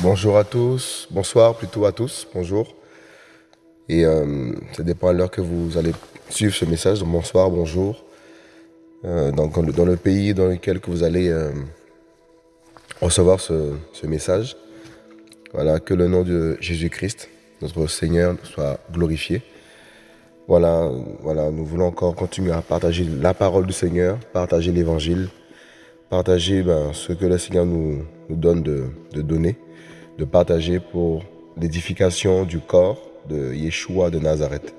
Bonjour à tous, bonsoir plutôt à tous, bonjour. Et euh, ça dépend à l'heure que vous allez suivre ce message, donc bonsoir, bonjour. Euh, dans, dans, le pays dans lequel que vous allez euh, recevoir ce, ce, message. Voilà, que le nom de Jésus-Christ, notre Seigneur, soit glorifié. Voilà, voilà, nous voulons encore continuer à partager la parole du Seigneur, partager l'évangile, partager ben, ce que le Seigneur nous, nous donne de, de donner de partager pour l'édification du corps de Yeshua de Nazareth.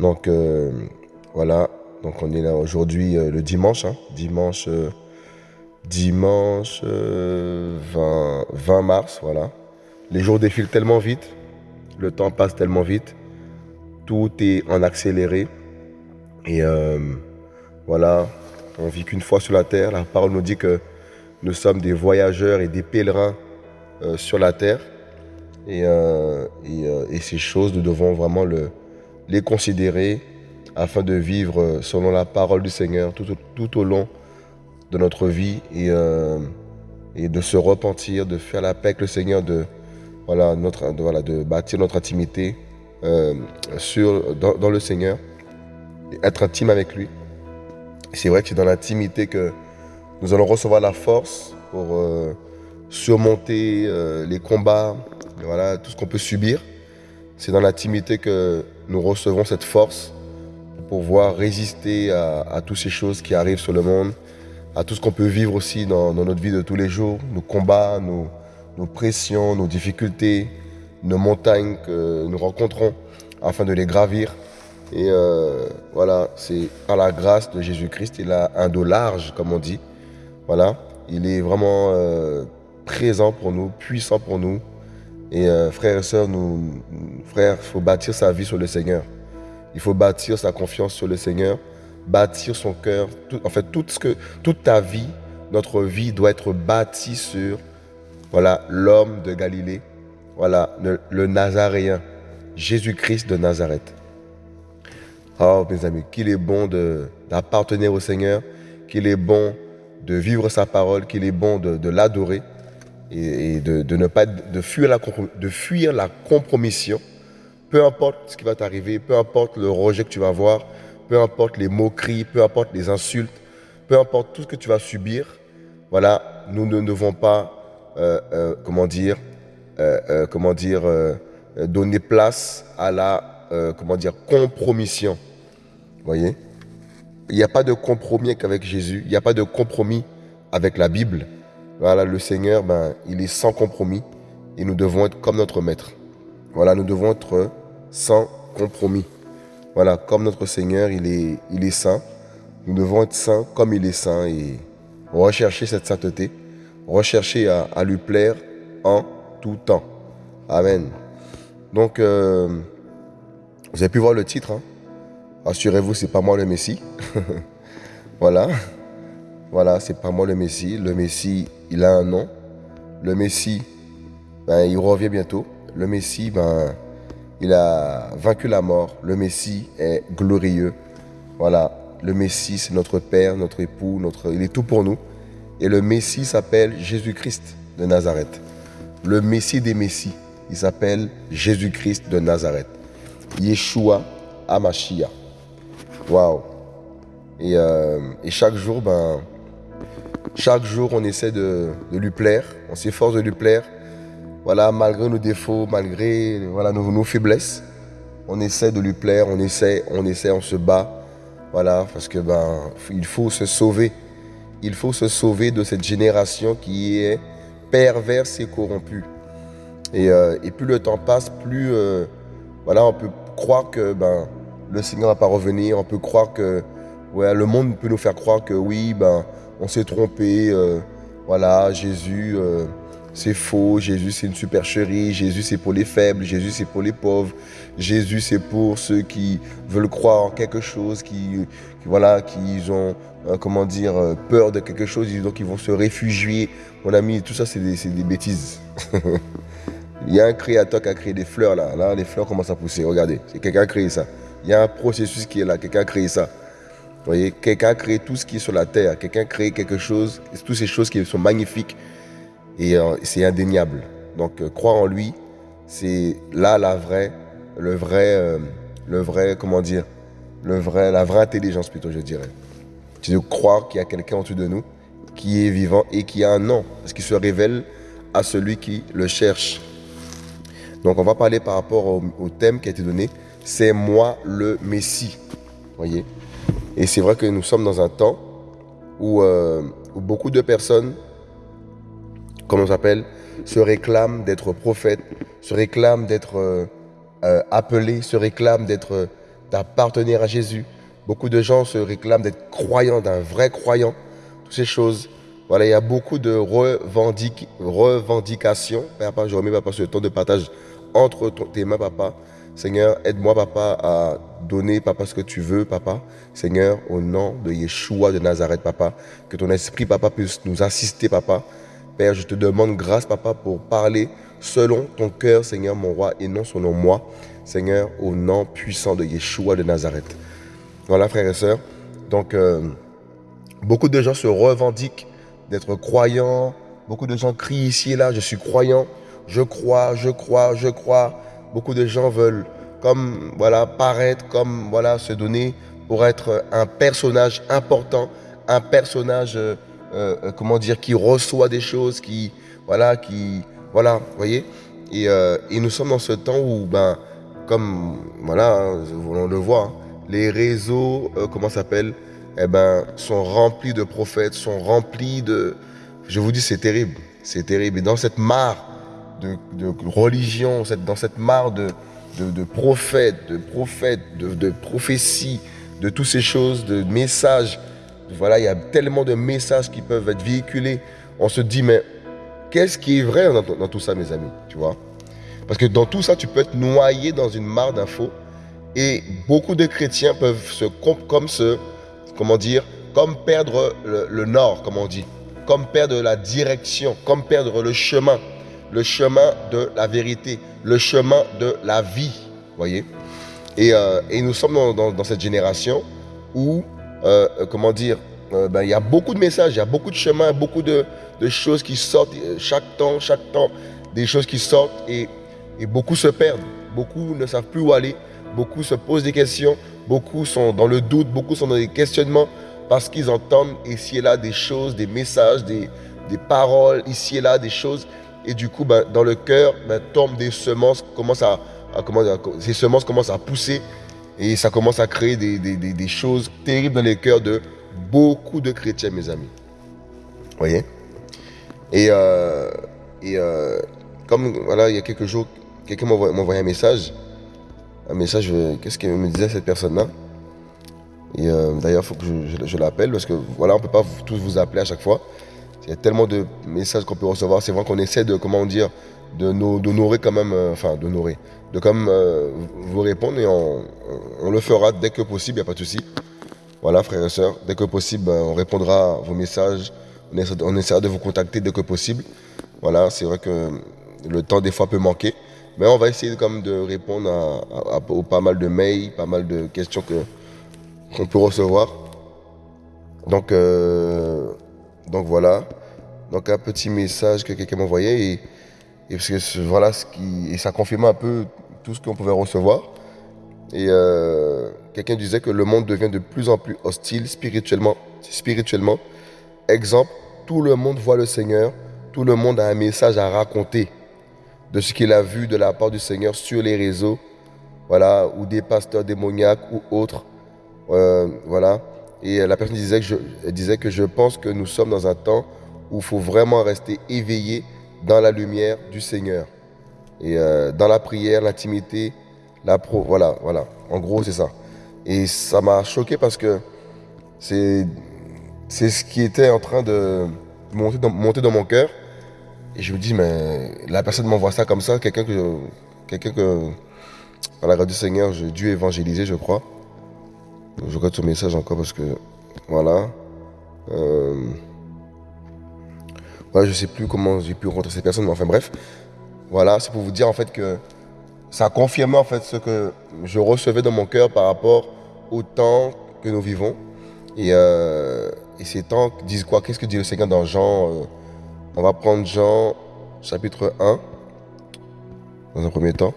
Donc euh, voilà, donc on est là aujourd'hui euh, le dimanche, hein, dimanche, euh, dimanche 20, 20 mars, voilà. Les jours défilent tellement vite, le temps passe tellement vite, tout est en accéléré et voilà, on vit qu'une fois sur la terre. La parole nous dit que nous sommes des voyageurs et des pèlerins euh, sur la terre. Et, euh, euh, ces choses, nous devons vraiment le, les considérer afin de vivre selon la parole du Seigneur tout au long de notre vie et, et de se repentir, de faire la paix avec le Seigneur, de, voilà, notre, voilà, de bâtir notre intimité sur, dans, le Seigneur, être intime avec lui. C'est vrai que c'est dans l'intimité que nous allons recevoir la force pour surmonter euh, les combats, voilà, tout ce qu'on peut subir. C'est dans l'intimité que nous recevons cette force pour pouvoir résister à, toutes ces choses qui arrivent sur le monde, à tout ce qu'on peut vivre aussi dans, notre vie de tous les jours, nos combats, nos, pressions, nos difficultés, nos montagnes que nous rencontrons afin de les gravir. Et euh, voilà, c'est par la grâce de Jésus-Christ, il a un dos large, comme on dit. Voilà, il est vraiment euh, présent pour nous, puissant pour nous. Et euh, frères et sœurs, nous, frères, il faut bâtir sa vie sur le Seigneur. Il faut bâtir sa confiance sur le Seigneur, bâtir son cœur. en fait, tout ce que, toute ta vie, notre vie doit être bâtie sur voilà l'homme de Galilée, voilà le, Nazaréen, Jésus-Christ de Nazareth. Oh mes amis, qu'il est bon d'appartenir au Seigneur, qu'il est bon de vivre sa parole, qu'il est bon de, de l'adorer et, de, ne pas de fuir la de fuir la compromission. Peu importe ce qui va t'arriver, peu importe le rejet que tu vas avoir, peu importe les moqueries, peu importe les insultes, peu importe tout ce que tu vas subir. Voilà, nous ne devons pas, euh, euh, euh, donner place à la, comment dire, compromission. Voyez? Il n'y a pas de compromis avec Jésus. Il n'y a pas de compromis avec la Bible. Voilà, le Seigneur, ben, il est sans compromis et nous devons être comme notre Maître. Voilà, nous devons être sans compromis. Voilà, comme notre Seigneur, il est, saint. Nous devons être saints comme il est saint et rechercher cette sainteté, rechercher à, lui plaire en tout temps. Amen. Donc, euh, vous avez pu voir le titre. Hein. Assurez-vous, c'est pas moi le Messie. voilà. Voilà, c'est pas moi le Messie. Le Messie, il a un nom. Le Messie, ben, il revient bientôt. Le Messie, ben, il a vaincu la mort. Le Messie est glorieux. Voilà, le Messie, c'est notre Père, notre époux, notre... il est tout pour nous. Et le Messie s'appelle Jésus-Christ de Nazareth. Le Messie des Messies, il s'appelle Jésus-Christ de Nazareth. Yeshua Amashia. Waouh. Et, euh, ben, chaque jour, on essaie de, lui plaire, on s'efforce de lui plaire. Voilà, malgré nos défauts, malgré voilà, nos, faiblesses, on essaie de lui plaire, on essaie, on essaie, on se bat. Voilà, parce que ben, il faut se sauver. Il faut se sauver de cette génération qui est perverse et corrompue. Et, euh, plus le temps passe, plus euh, voilà, on peut croire que ben, le Seigneur ne va pas revenir. On peut croire que ouais, le monde peut nous faire croire que oui, ben, on s'est trompé, euh, voilà, Jésus, c'est faux, Jésus c'est une supercherie, Jésus c'est pour les faibles, Jésus c'est pour les pauvres, Jésus c'est pour ceux qui veulent croire en quelque chose, qui, voilà, qui ont, euh, comment dire, euh, peur de quelque chose, donc ils vont se réfugier. Mon ami, tout ça c'est des, des, bêtises. Il y a un créateur qui a créé des fleurs là, là les fleurs commencent à pousser, regardez, c'est quelqu'un qui a créé ça. Il y a un processus qui est là, quelqu'un a créé ça. Vous voyez, quelqu'un a créé tout ce qui est sur la terre, quelqu'un a créé quelque chose, toutes ces choses qui sont magnifiques, et euh, c'est indéniable. Donc, euh, croire en lui, c'est là la vraie, le vrai, euh, le vrai, comment dire, le vrai, la vraie intelligence plutôt, je dirais. C'est de croire qu'il y a quelqu'un en dessous de nous qui est vivant et qui a un nom, parce qu'il se révèle à celui qui le cherche. Donc, on va parler par rapport au, thème qui a été donné. C'est moi le Messie. Voyez? Et c'est vrai que nous sommes dans un temps où, où beaucoup de personnes comment on s'appelle, se réclame d'être prophète, se réclame d'être euh, euh, appelé, se réclame d'être euh, d'appartenir à Jésus. Beaucoup de gens se réclament d'être croyants, d'un vrai croyant. Toutes ces choses. Voilà, il y a beaucoup de revendications. Papa, je remets papa sur temps de partage entre tes mains, papa. Seigneur, aide-moi, papa, à donner, papa, ce que tu veux, papa. Seigneur, au nom de Yeshua de Nazareth, papa, que ton esprit, papa, puisse nous assister, papa, Père, je te demande grâce, papa, pour parler selon ton cœur, Seigneur, mon roi, et non selon moi, Seigneur, au nom puissant de Yeshua de Nazareth. Voilà, frères et sœurs. Donc, euh, beaucoup de gens se revendiquent d'être croyants. Beaucoup de gens crient ici et là, je suis croyant, je crois, je crois, je crois. Beaucoup de gens veulent, comme, voilà, paraître, comme, voilà, se donner pour être un personnage important, un personnage... Euh, euh, euh, comment dire, qui reçoit des choses, qui, voilà, qui, voilà, vous voyez. Euh, et, nous sommes dans ce temps où, ben, comme, voilà, hein, on le voit, les réseaux, comment s'appelle, eh ben, sont remplis de prophètes, sont remplis de, je vous dis, c'est terrible, c'est terrible. Et dans cette mare de, religion, dans cette mare de, de, prophètes, de prophètes, de, de prophéties, de toutes ces choses, de messages voilà, il y a tellement de messages qui peuvent être véhiculés. On se dit, mais qu'est-ce qui est vrai dans, tout ça, mes amis Tu vois? Parce que dans tout ça, tu peux être noyé dans une mare d'infos. Et beaucoup de chrétiens peuvent se, comme se, comment dire, comme perdre le, nord, comme on dit, comme perdre la direction, comme perdre le chemin, le chemin de la vérité, le chemin de la vie, voyez? Et, euh, nous sommes dans cette génération où euh, euh, comment dire, euh, ben, il y a beaucoup de messages, il y a beaucoup de chemins, beaucoup de, choses qui sortent chaque temps, chaque temps, des choses qui sortent et, beaucoup se perdent. Beaucoup ne savent plus où aller, beaucoup se posent des questions, beaucoup sont dans le doute, beaucoup sont dans des questionnements parce qu'ils entendent ici et là des choses, des messages, des, paroles, ici et là des choses. Et du coup, ben, dans le cœur, ben, tombent des semences, commencent à, comment ces semences commencent à pousser et ça commence à créer des, choses terribles dans les cœurs de beaucoup de chrétiens, mes amis. Vous voyez? Et, euh, et euh, comme voilà, il y a quelques jours, quelqu'un m'a envoyé un message. Un message, euh, qu'est-ce que me disait cette personne-là? Et d'ailleurs, il faut que je, l'appelle parce que voilà, on ne peut pas tous vous appeler à chaque fois. Il y a tellement de messages qu'on peut recevoir. C'est vrai qu'on essaie de, comment dire, d'honorer quand même, enfin d'honorer, de comme euh, vous répondre et on, le fera dès que possible, il n'y a pas de souci. Voilà, frères et sœurs, dès que possible, ben, on répondra à vos messages, on essaiera, de vous contacter dès que possible. Voilà, c'est vrai que le temps des fois peut manquer, mais on va essayer comme de répondre à, pas mal de mails, pas mal de questions que qu'on peut recevoir. Donc, euh, donc voilà. Donc un petit message que quelqu'un m'a envoyé et, parce voilà ce qui et ça confirme un peu tout ce qu'on pouvait recevoir. Et euh, quelqu'un disait que le monde devient de plus en plus hostile spirituellement. spirituellement. Exemple, tout le monde voit le Seigneur, tout le monde a un message à raconter de ce qu'il a vu de la part du Seigneur sur les réseaux, voilà, ou des pasteurs démoniaques ou autres, euh, voilà. Et la personne disait que, disait que je pense que nous sommes dans un temps où il faut vraiment rester éveillé dans la lumière du Seigneur. Et euh, dans la prière, l'intimité, la pro, voilà, voilà. En gros, c'est ça. Et ça m'a choqué parce que c'est c'est ce qui était en train de monter dans, mon cœur. Et je me dis, mais la personne m'envoie ça comme ça, quelqu'un que, quelqu'un que, la du Seigneur, j'ai dû évangéliser, je crois. Je regarde ton message encore parce que, voilà. Euh, voilà, je sais plus comment j'ai pu rencontrer ces personnes, mais enfin bref. Voilà, c'est pour vous dire en fait que ça a confirmé en fait ce que je recevais dans mon cœur par rapport au temps que nous vivons. Et, euh, ces temps disent quoi? Qu'est-ce que dit le Seigneur dans Jean euh, On va prendre Jean chapitre 1 dans un premier temps.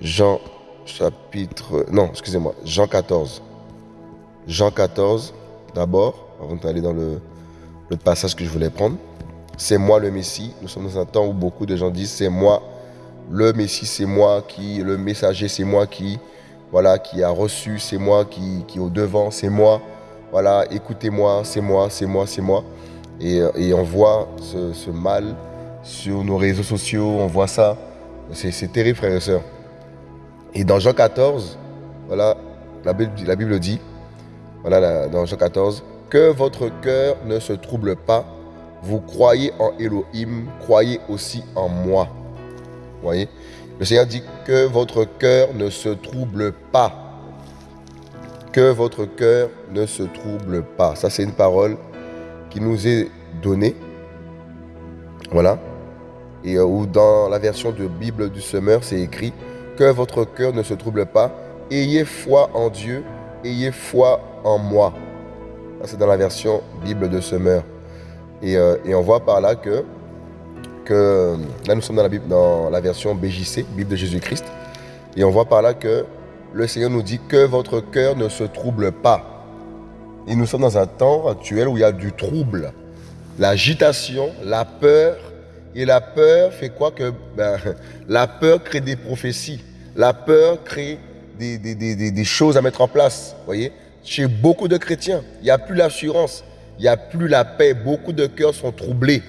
Jean chapitre... Non, excusez-moi, Jean 14. Jean 14 d'abord, avant d'aller dans le passage que je voulais prendre. C'est moi le Messie. Nous sommes dans un temps où beaucoup de gens disent c'est moi le Messie, c'est moi qui, le messager, c'est moi qui, voilà, qui a reçu, c'est moi qui, qui est au devant, c'est moi. Voilà, écoutez-moi, c'est moi, c'est moi, c'est moi. Et, et, on voit ce, ce, mal sur nos réseaux sociaux, on voit ça. C'est terrible, frères et sœurs. Et dans Jean 14, voilà, la Bible, la Bible dit, voilà, dans Jean 14, que votre cœur ne se trouble pas. Vous croyez en Elohim, croyez aussi en moi. Vous voyez? Le Seigneur dit que votre cœur ne se trouble pas. Que votre cœur ne se trouble pas. Ça, c'est une parole qui nous est donnée. Voilà. Et euh, ou dans la version de Bible du Semeur, c'est écrit que votre cœur ne se trouble pas. Ayez foi en Dieu, ayez foi en moi. C'est dans la version Bible de Semeur. Et, euh, et, on voit par là que, que là nous sommes dans la, Bible, dans la version BJC, Bible de Jésus-Christ. Et on voit par là que le Seigneur nous dit que votre cœur ne se trouble pas. Et nous sommes dans un temps actuel où il y a du trouble, l'agitation, la peur. Et la peur fait quoi que ben, La peur crée des prophéties. La peur crée des, des choses à mettre en place. voyez? Chez beaucoup de chrétiens. Il n'y a plus l'assurance, il n'y a plus la paix. Beaucoup de cœurs sont troublés.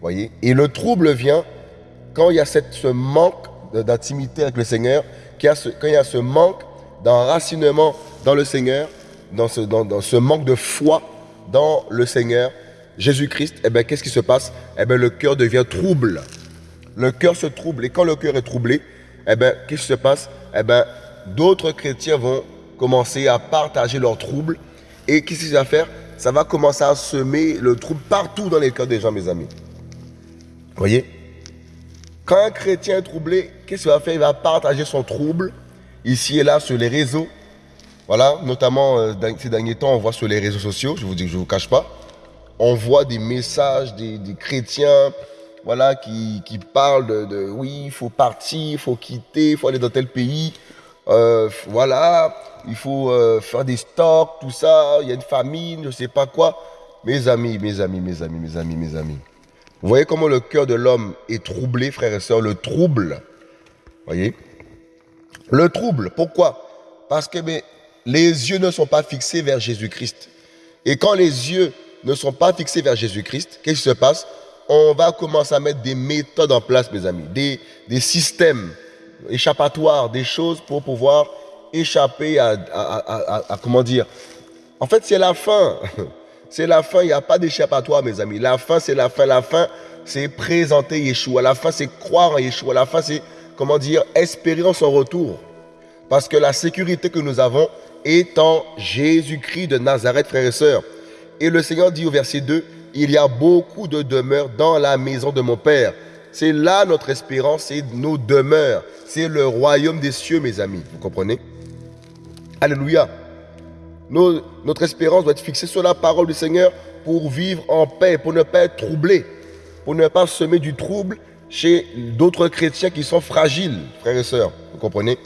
Voyez? Et le trouble vient quand il y a ce manque d'intimité avec le Seigneur, quand il y a ce manque d'enracinement dans le Seigneur, dans ce, manque de foi dans le Seigneur, Jésus-Christ, eh bien, qu'est-ce qui se passe? Eh bien, le cœur devient trouble. Le cœur se trouble. Et quand le cœur est troublé, eh bien, qu'est-ce qui se passe? Eh bien, d'autres chrétiens vont commencer à partager leurs troubles. Et qu'est-ce qu'il va faire? Ça va commencer à semer le trouble partout dans les cœurs des gens, mes amis. Voyez? Quand un chrétien est troublé, qu'est-ce qu'il va faire? Il va partager son trouble ici et là sur les réseaux. Voilà, notamment euh, ces derniers temps, on voit sur les réseaux sociaux, je vous dis que je ne vous cache pas, on voit des messages des, chrétiens voilà, qui, parlent de, de oui, il faut partir, il faut quitter, il faut aller dans tel pays. Euh, voilà, il faut euh, faire des stocks, tout ça, il y a une famine, je ne sais pas quoi. Mes amis, mes amis, mes amis, mes amis, mes amis. Vous voyez comment le cœur de l'homme est troublé, frères et sœurs, le trouble. voyez? Le trouble, pourquoi? Parce que les yeux ne sont pas fixés vers Jésus-Christ. Et quand les yeux ne sont pas fixés vers Jésus-Christ, qu'est-ce qui se passe? On va commencer à mettre des méthodes en place, mes amis, des, des systèmes échappatoires, des choses pour pouvoir échapper à, comment dire? En fait, c'est la fin. C'est la fin. Il n'y a pas d'échappatoire, mes amis. La fin, c'est la fin. La fin, c'est présenter Yeshua. La fin, c'est croire en Yeshua. La fin, c'est, comment dire, espérer en son retour. Parce que la sécurité que nous avons est en Jésus-Christ de Nazareth, frères et sœurs. Et le Seigneur dit au verset 2, il y a beaucoup de demeures dans la maison de mon Père. C'est là notre espérance, c'est nos demeures. C'est le royaume des cieux, mes amis. Vous comprenez? Alléluia. notre espérance doit être fixée sur la parole du Seigneur pour vivre en paix, pour ne pas être troublé, pour ne pas semer du trouble chez d'autres chrétiens qui sont fragiles, frères et sœurs. Vous comprenez?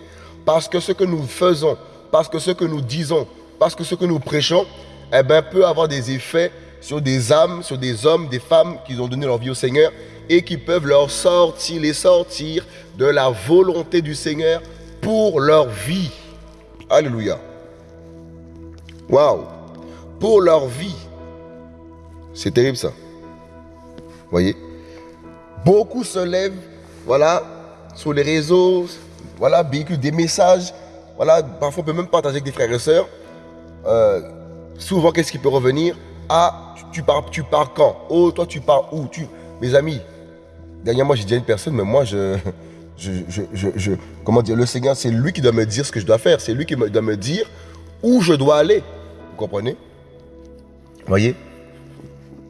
Parce que ce que nous faisons, parce que ce que nous disons, parce que ce que nous prêchons, eh ben, peut avoir des effets sur des âmes, sur des hommes, des femmes qui ont donné leur vie au Seigneur et qui peuvent leur sortir, les sortir de la volonté du Seigneur pour leur vie. Alléluia. Waouh. Pour leur vie. C'est terrible ça. Voyez? Beaucoup se lèvent, voilà, sur les réseaux, voilà, véhiculent des messages. Voilà, parfois on peut même partager avec des frères et sœurs. Euh, souvent, qu'est-ce qui peut revenir? Ah, tu, pars, tu pars quand? Oh, toi, tu pars où? Tu... mes amis, dernièrement, j'ai dit une personne, mais moi, je, comment dire, le Seigneur, c'est lui qui doit me dire ce que je dois faire. C'est lui qui doit me dire où je dois aller. Vous comprenez? Voyez?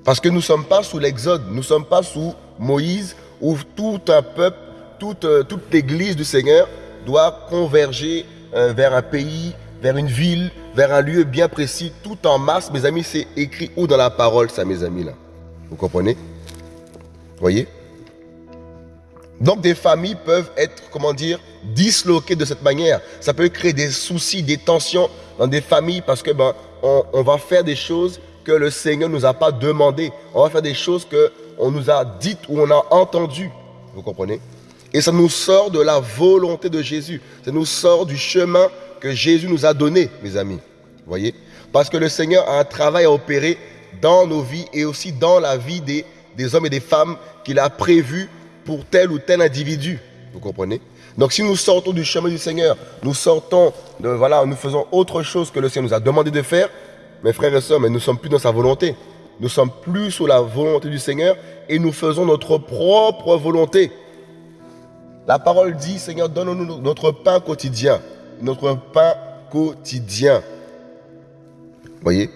Parce que nous ne sommes pas sous l'Exode, nous ne sommes pas sous Moïse, où tout un peuple, toute, euh, toute l'église du Seigneur doit converger euh, vers un pays, vers une ville, vers un lieu bien précis, tout en masse. Mes amis, c'est écrit où dans la parole, ça, mes amis, là Vous comprenez? Voyez? Donc des familles peuvent être, comment dire, disloquées de cette manière. Ça peut créer des soucis, des tensions dans des familles parce que ben, on, va faire des choses que le Seigneur ne nous a pas demandé. On va faire des choses que on nous a dites ou on a entendues. Vous comprenez? Et ça nous sort de la volonté de Jésus. Ça nous sort du chemin que Jésus nous a donné, mes amis. Vous voyez? Parce que le Seigneur a un travail à opérer dans nos vies et aussi dans la vie des, des hommes et des femmes qu'il a prévu pour tel ou tel individu. Vous comprenez? Donc si nous sortons du chemin du Seigneur, nous sortons, de, voilà, nous faisons autre chose que le Seigneur nous a demandé de faire, mes frères et sœurs, mais nous ne sommes plus dans sa volonté. Nous sommes plus sous la volonté du Seigneur et nous faisons notre propre volonté. La parole dit, Seigneur, donne-nous notre pain quotidien. Notre pain quotidien. Voyez?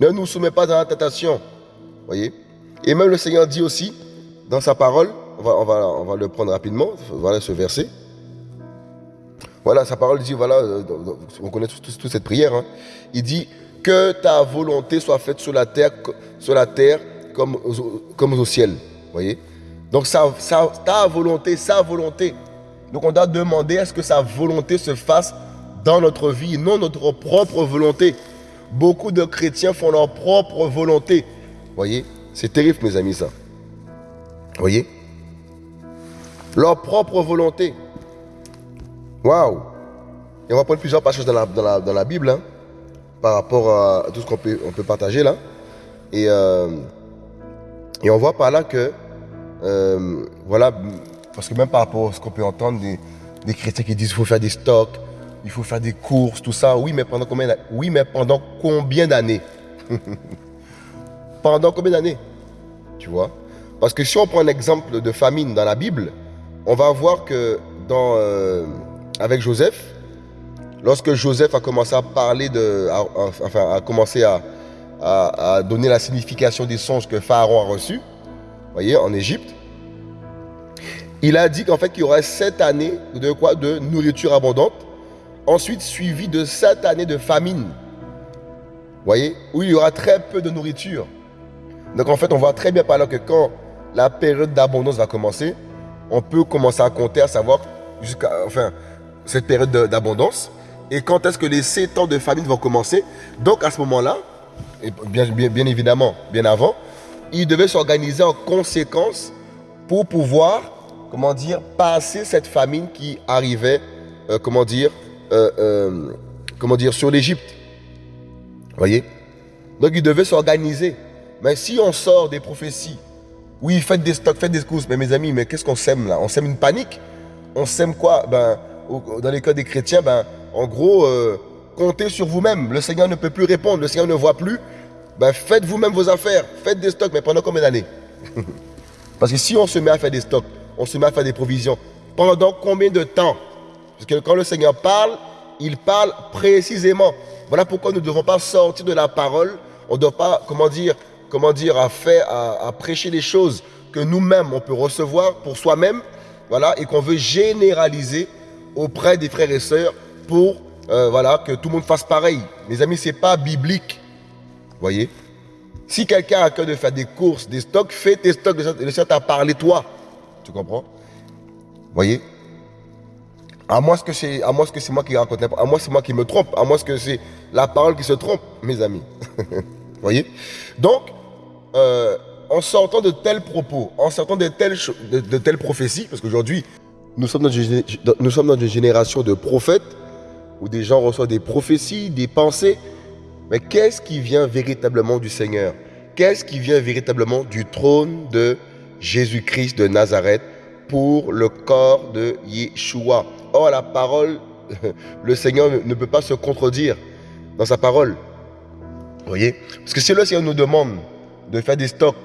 Ne nous soumets pas à la tentation. Voyez? Et même le Seigneur dit aussi, dans sa parole, on va, le prendre rapidement, voilà ce verset. Voilà, sa parole dit, voilà, euh, on connaît toute cette prière. Hein. Il dit que ta volonté soit faite sur la terre, sur la terre comme, comme au ciel. voyez? Donc ta volonté, sa volonté. Donc on doit demander à ce que sa volonté se fasse dans notre vie, non notre propre volonté. Beaucoup de chrétiens font leur propre volonté. voyez? C'est terrible, mes amis, ça voyez? Leur propre volonté. Waouh Et on va prendre plusieurs passages dans la, Bible, hein, par rapport à tout ce qu'on peut, partager là. Et, euh, et on voit par là que, euh, voilà, parce que même par rapport à ce qu'on peut entendre des, des chrétiens qui disent qu'il faut faire des stocks, il faut faire des courses, tout ça. Oui, mais pendant combien, oui, mais pendant combien d'années? Pendant combien d'années? Tu vois? Parce que si on prend un exemple de famine dans la Bible, on va voir que dans, euh, avec Joseph, lorsque Joseph a commencé à parler de, enfin, a commencé à, à, donner la signification des songes que Pharaon a reçus, voyez, en Égypte, il a dit qu'en fait qu'il y aurait sept années de quoi? De nourriture abondante, ensuite suivi de sept années de famine, voyez, où il y aura très peu de nourriture. Donc en fait, on voit très bien par là que quand la période d'abondance va commencer, on peut commencer à compter, à savoir jusqu'à enfin, cette période d'abondance. Et quand est-ce que les 7 ans de famine vont commencer? Donc à ce moment-là, bien, évidemment, bien avant, il devait s'organiser en conséquence pour pouvoir, comment dire, passer cette famine qui arrivait, euh, comment dire, euh, euh, comment dire, sur l'Égypte. Voyez? Donc il devait s'organiser. Mais si on sort des prophéties oui, faites des stocks, faites des courses. Mais mes amis, mais qu'est-ce qu'on sème là? On sème une panique? On sème quoi? Ben, Dans les cas des chrétiens, ben, en gros, euh, comptez sur vous-même. Le Seigneur ne peut plus répondre, le Seigneur ne voit plus. Ben, faites vous-même vos affaires, faites des stocks, mais pendant combien d'années? Parce que si on se met à faire des stocks, on se met à faire des provisions, pendant combien de temps? Parce que quand le Seigneur parle, il parle précisément. Voilà pourquoi nous ne devons pas sortir de la parole. On ne doit pas, comment dire, comment dire, à faire, à, prêcher des choses que nous-mêmes on peut recevoir pour soi-même, voilà, et qu'on veut généraliser auprès des frères et sœurs pour, euh, voilà, que tout le monde fasse pareil. Mes amis, c'est pas biblique, voyez? Si quelqu'un a cœur de faire des courses, des stocks, fais tes stocks. Le Seigneur t'a parlé toi, tu comprends? Voyez? À moins que c'est, à moins que c'est moi qui raconte, à moins c'est moi qui me trompe, à moins que c'est la parole qui se trompe, mes amis. voyez? Donc, euh, en sortant de tels propos, en sortant de telles, prophéties, parce qu'aujourd'hui, nous, sommes dans une, nous sommes dans une génération de prophètes, où des gens reçoivent des prophéties, des pensées, mais qu'est-ce qui vient véritablement du Seigneur? Qu'est-ce qui vient véritablement du trône de Jésus-Christ de Nazareth pour le corps de Yeshua? Or, la parole, le Seigneur ne peut pas se contredire dans sa parole. Vous voyez? Parce que si le Seigneur nous demande de faire des stocks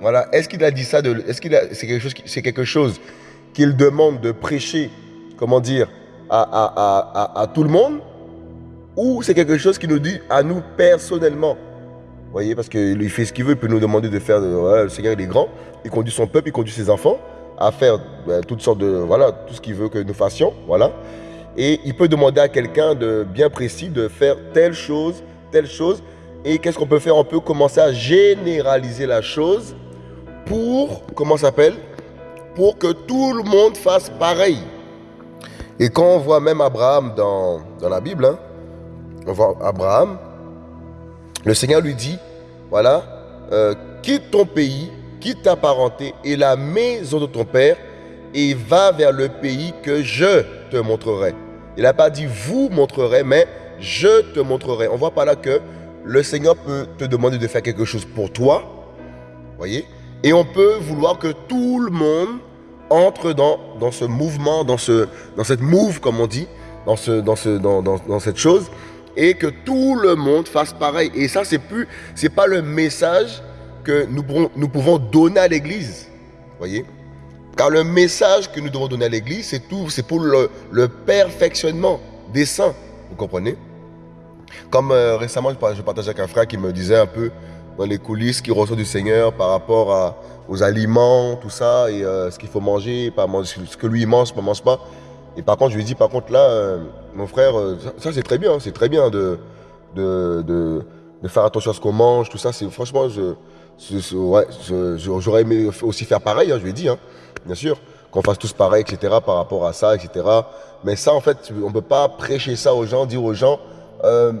Voilà. Est-ce qu'il a dit ça Est-ce qu'il c'est quelque chose, quelque chose qu'il demande de prêcher, comment dire, à, tout le monde, ou c'est quelque chose qu'il nous dit à nous personnellement? Vous voyez, parce qu'il fait ce qu'il veut, il peut nous demander de faire. le Seigneur, il est grand, il conduit son peuple, il conduit ses enfants à faire ben, toutes sortes de. Voilà, tout ce qu'il veut que nous fassions. Voilà. Et il peut demander à quelqu'un de bien précis de faire telle chose, telle chose. Et qu'est-ce qu'on peut faire? On peut commencer à généraliser la chose pour, comment s'appelle? Pour que tout le monde fasse pareil. Et quand on voit même Abraham dans, dans la Bible, hein, on voit Abraham, le Seigneur lui dit, voilà, euh, quitte ton pays, quitte ta parenté et la maison de ton père et va vers le pays que je te montrerai. Il n'a pas dit vous montrerai, mais je te montrerai. On voit par là que le Seigneur peut te demander de faire quelque chose pour toi, voyez, et on peut vouloir que tout le monde entre dans, dans ce mouvement, dans, ce, dans cette move, comme on dit, dans, ce, dans, ce, dans, dans, dans cette chose, et que tout le monde fasse pareil. Et ça, c'est plus, c'est pas le message que nous pouvons, nous pouvons donner à l'Église. Voyez Car le message que nous devons donner à l'Église, c'est tout, c'est pour le, le, perfectionnement des saints. Vous comprenez? Comme euh, récemment, je partageais avec un frère qui me disait un peu dans les coulisses qu'il reçoit du Seigneur par rapport aux aliments, tout ça, et euh, ce qu'il faut manger, pas manger, ce que lui il mange, ne mange pas. Et par contre, je lui dis, par contre, là, euh, mon frère, ça, c'est très bien, c'est très bien de, de, de, faire attention à ce qu'on mange, tout ça. Franchement, je, j'aurais aimé aussi faire pareil, hein, je lui ai dit, hein, bien sûr, qu'on fasse tous pareil, etc., par rapport à ça, etc. Mais ça, en fait, on ne peut pas prêcher ça aux gens, dire aux gens, euh,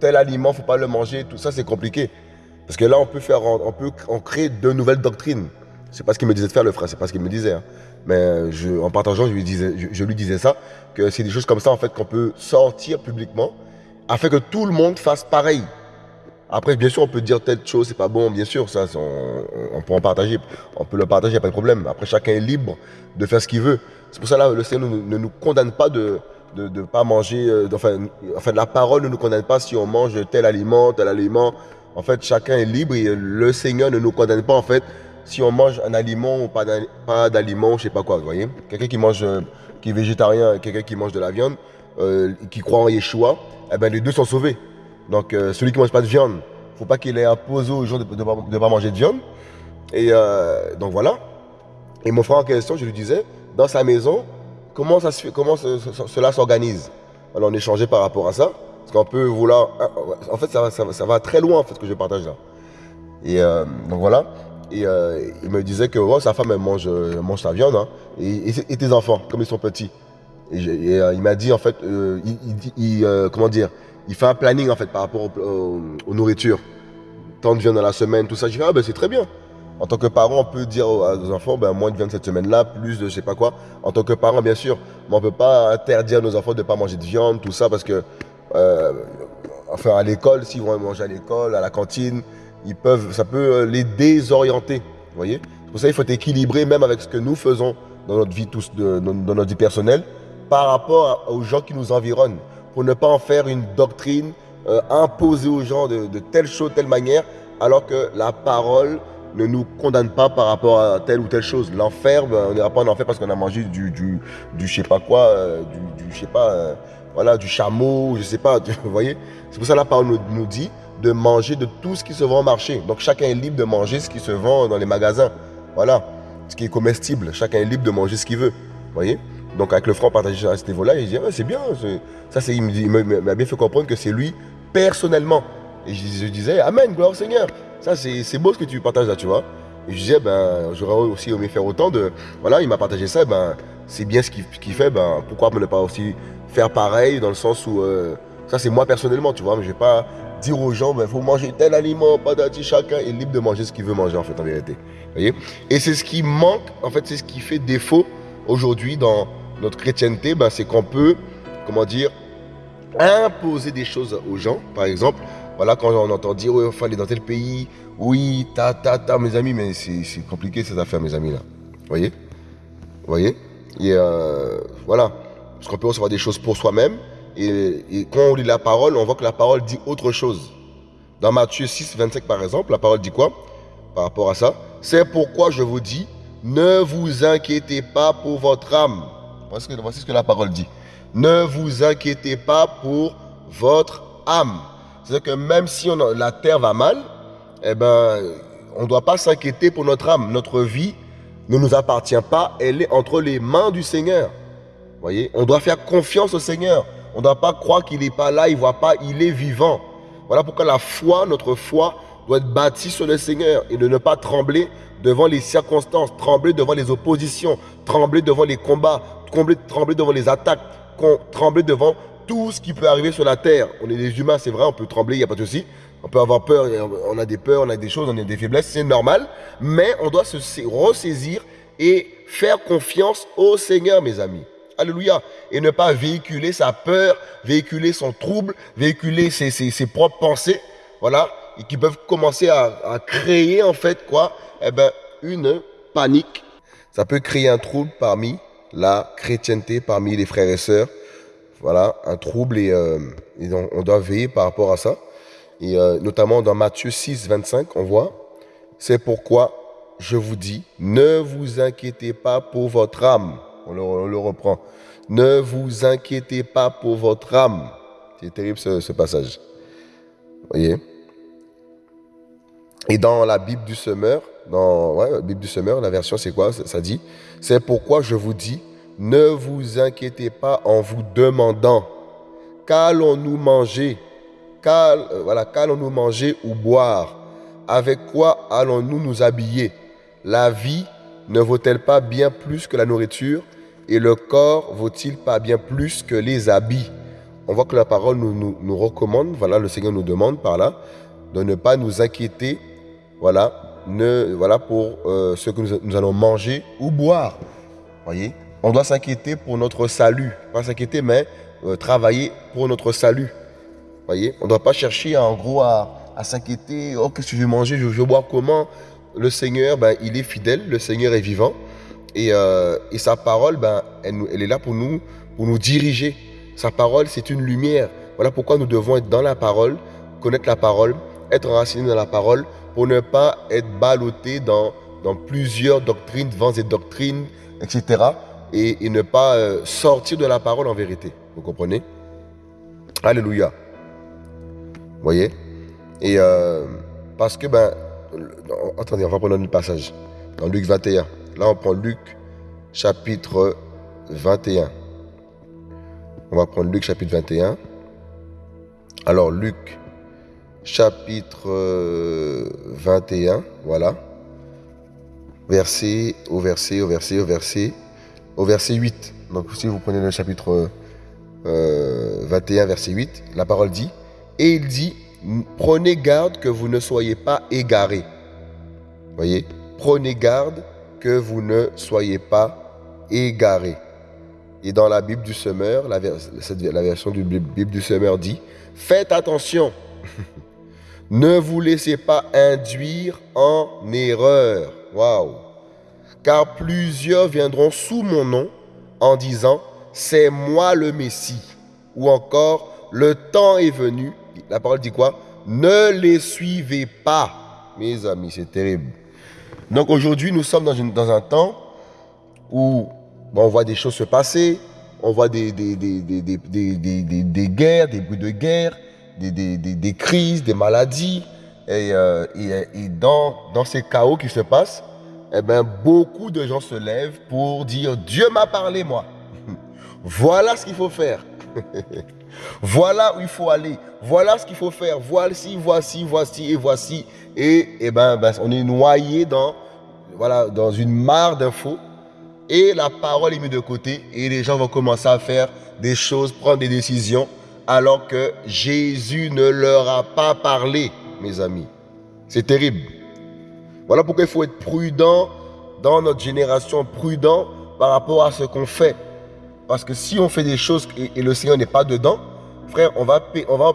tel aliment, faut pas le manger, tout ça, c'est compliqué. Parce que là, on peut faire, on peut créer de nouvelles doctrines. C'est pas ce qu'il me disait de faire, le frère, c'est pas ce qu'il me disait. Hein. Mais en partageant, je lui, disais, je, lui disais ça, que c'est des choses comme ça, en fait, qu'on peut sortir publiquement, afin que tout le monde fasse pareil. Après, bien sûr, on peut dire telle chose, c'est pas bon, bien sûr, ça, on, on, peut en partager, on peut le partager, il a pas de problème. Après, chacun est libre de faire ce qu'il veut. C'est pour ça là, le Seigneur ne, nous condamne pas de de ne pas manger, euh, enfin, la parole ne nous condamne pas si on mange tel aliment, tel aliment. En fait, chacun est libre et le Seigneur ne nous condamne pas, en fait, si on mange un aliment ou pas d'aliment, je sais pas quoi, vous voyez. Quelqu'un qui mange, euh, qui est végétarien, quelqu'un qui mange de la viande, euh, qui croit en Yeshua, eh ben les deux sont sauvés. Donc celui qui mange pas de viande, faut pas qu'il ait imposé aux gens de ne pas, manger de viande. Et donc voilà. Et mon frère en question, je lui disais, dans sa maison, comment ça se fait, comment cela s'organise? Alors on échangeait par rapport à ça, parce qu'on peut vouloir, en fait ça, ça, va très loin en fait ce que je partage là. Et donc voilà. Et euh, il me disait que oh, sa femme, elle mange, mange sa viande. Hein. et, tes enfants, comme ils sont petits. Et, euh, il m'a dit, en fait, euh, il, comment dire, il fait un planning, en fait, par rapport aux nourritures. Tant de viande dans la semaine, tout ça. Je dis, ah ben c'est très bien. En tant que parent, on peut dire nos enfants, ben, moins de viande cette semaine-là, plus de je sais pas quoi. En tant que parent, bien sûr, mais on ne peut pas interdire à nos enfants de ne pas manger de viande, tout ça, parce que, enfin, à l'école, s'ils vont manger à l'école, à la cantine, ils peuvent, ça peut euh, les désorienter. Vous voyez? C'est pour ça qu'il faut être équilibré même avec ce que nous faisons dans notre vie, tous, dans, notre vie personnelle par rapport aux gens qui nous environnent. Pour ne pas en faire une doctrine euh, imposée aux gens de, telle chose, telle manière, alors que la parole ne nous condamne pas par rapport à telle ou telle chose. L'enfer, ben, on n'ira pas en enfer parce qu'on a mangé du, du, du, je sais pas quoi, euh, du, du, je sais pas, voilà, du chameau, je sais pas, vous voyez C'est pour ça que la parole nous, dit, de manger de tout ce qui se vend au marché. Donc chacun est libre de manger ce qui se vend dans les magasins. Voilà, ce qui est comestible. Chacun est libre de manger ce qu'il veut. Vous voyez? Donc avec le franc partagé à ce niveau-là, il dit c'est bien. Ça, c'est, il m'a bien fait comprendre que c'est lui personnellement. Et je, disais Amen, gloire au Seigneur. Ça, c'est, beau ce que tu partages là, tu vois. Et je disais, ben, j'aurais aussi aimé faire autant de. Voilà, il m'a partagé ça, ben, c'est bien ce qu'il, fait, ben, pourquoi ne pas aussi faire pareil dans le sens où. Euh, ça, c'est moi personnellement, tu vois, mais je vais pas dire aux gens, il ben, faut manger tel aliment, pas d'ati, chacun est libre de manger ce qu'il veut manger, en fait, en vérité. Voyez? Et c'est ce qui manque, en fait, c'est ce qui fait défaut aujourd'hui dans notre chrétienté, ben, c'est qu'on peut, comment dire, imposer des choses aux gens. Par exemple, voilà, quand on entend dire, il faut dans tel pays, oui, ta, ta, ta, mes amis, mais c'est compliqué ces affaires, mes amis, là. Voyez? Voyez? Et euh, voilà. Parce qu'on peut recevoir des choses pour soi-même, et, quand on lit la parole, on voit que la parole dit autre chose. Dans Matthieu 6, 25 par exemple, la parole dit quoi? Par rapport à ça C'est pourquoi je vous dis, ne vous inquiétez pas pour votre âme. Voici ce que la parole dit. Ne vous inquiétez pas pour votre âme. C'est-à-dire que même si la terre va mal, eh ben, on ne doit pas s'inquiéter pour notre âme. Notre vie ne nous appartient pas, elle est entre les mains du Seigneur. Voyez, on doit faire confiance au Seigneur. On ne doit pas croire qu'il n'est pas là, il ne voit pas, il est vivant. Voilà pourquoi la foi, notre foi, doit être bâtie sur le Seigneur et de ne pas trembler devant les circonstances, trembler devant les oppositions, trembler devant les combats, trembler devant les attaques, trembler devant tout ce qui peut arriver sur la terre. On est des humains, c'est vrai, on peut trembler, il n'y a pas de souci. On peut avoir peur, on a des peurs, on a des choses, on a des faiblesses, c'est normal. Mais on doit se ressaisir et faire confiance au Seigneur, mes amis. Alléluia. Et ne pas véhiculer sa peur, véhiculer son trouble, véhiculer ses, propres pensées. Voilà. Et qui peuvent commencer à, à, créer, en fait, quoi? Eh ben, une panique. Ça peut créer un trouble parmi la chrétienté, parmi les frères et sœurs. Voilà, un trouble et, euh, on, doit veiller par rapport à ça. Et euh, notamment dans Matthieu 6, 25, on voit, c'est pourquoi je vous dis, ne vous inquiétez pas pour votre âme. On le, reprend. Ne vous inquiétez pas pour votre âme. C'est terrible ce, passage. Vous voyez? Et dans la Bible du semeur, dans la Bible du semeur, la version c'est quoi? Ça dit, c'est pourquoi je vous dis, ne vous inquiétez pas en vous demandant, qu'allons-nous manger? Euh, qu'allons-nous manger ou boire? Avec quoi allons-nous nous habiller? La vie ne vaut-elle pas bien plus que la nourriture? Et le corps vaut-il pas bien plus que les habits? On voit que la parole nous, nous, recommande, voilà, le Seigneur nous demande par là, de ne pas nous inquiéter, voilà, ne, voilà pour euh, ce que nous, allons manger ou boire. Voyez? On doit s'inquiéter pour notre salut. Pas s'inquiéter, mais euh, travailler pour notre salut voyez On ne doit pas chercher en gros à, s'inquiéter. Oh, qu'est-ce que je vais manger? Je, vais boire comment Le Seigneur, ben, il est fidèle. Le Seigneur est vivant. Et, euh, sa parole, ben, elle, est là pour nous, pour nous diriger. Sa parole, c'est une lumière. Voilà pourquoi nous devons être dans la parole, connaître la parole, être enracinés dans la parole, pour ne pas être ballotté dans, dans plusieurs doctrines, vents et doctrines, etc. Et, ne pas euh, sortir de la parole en vérité. Vous comprenez? Alléluia voyez? Et euh, parce que, ben, attendez, on va prendre un passage. Dans Luc 21. Là, on prend Luc chapitre 21. On va prendre Luc chapitre 21. Alors, Luc chapitre 21, voilà. Verset, au verset, au verset, au verset, au verset 8. Donc, si vous prenez le chapitre 21, euh, verset 8, la parole dit et il dit, prenez garde que vous ne soyez pas égarés. Voyez, prenez garde que vous ne soyez pas égarés. Et dans la Bible du semeur, la, la version du Bible du semeur dit, faites attention, ne vous laissez pas induire en erreur. Waouh! Car plusieurs viendront sous mon nom en disant, c'est moi le Messie. Ou encore, le temps est venu la parole dit quoi? Ne les suivez pas, mes amis, c'est terrible. Donc aujourd'hui, nous sommes dans, un temps où on voit des choses se passer, on voit des, guerres, des bruits de guerre, des, crises, des maladies. Et, euh, dans, dans, ces chaos qui se passent, eh ben, beaucoup de gens se lèvent pour dire Dieu m'a parlé, moi. voilà ce qu'il faut faire. Voilà où il faut aller. Voilà ce qu'il faut faire. Voici, voici, voici et voici. Et, eh ben, ben, on est noyé dans, voilà, dans une mare d'infos. Et la parole est mise de côté. Et les gens vont commencer à faire des choses, prendre des décisions. Alors que Jésus ne leur a pas parlé, mes amis. C'est terrible. Voilà pourquoi il faut être prudent dans notre génération, prudent par rapport à ce qu'on fait. Parce que si on fait des choses et, le Seigneur n'est pas dedans, frère, on va, on va,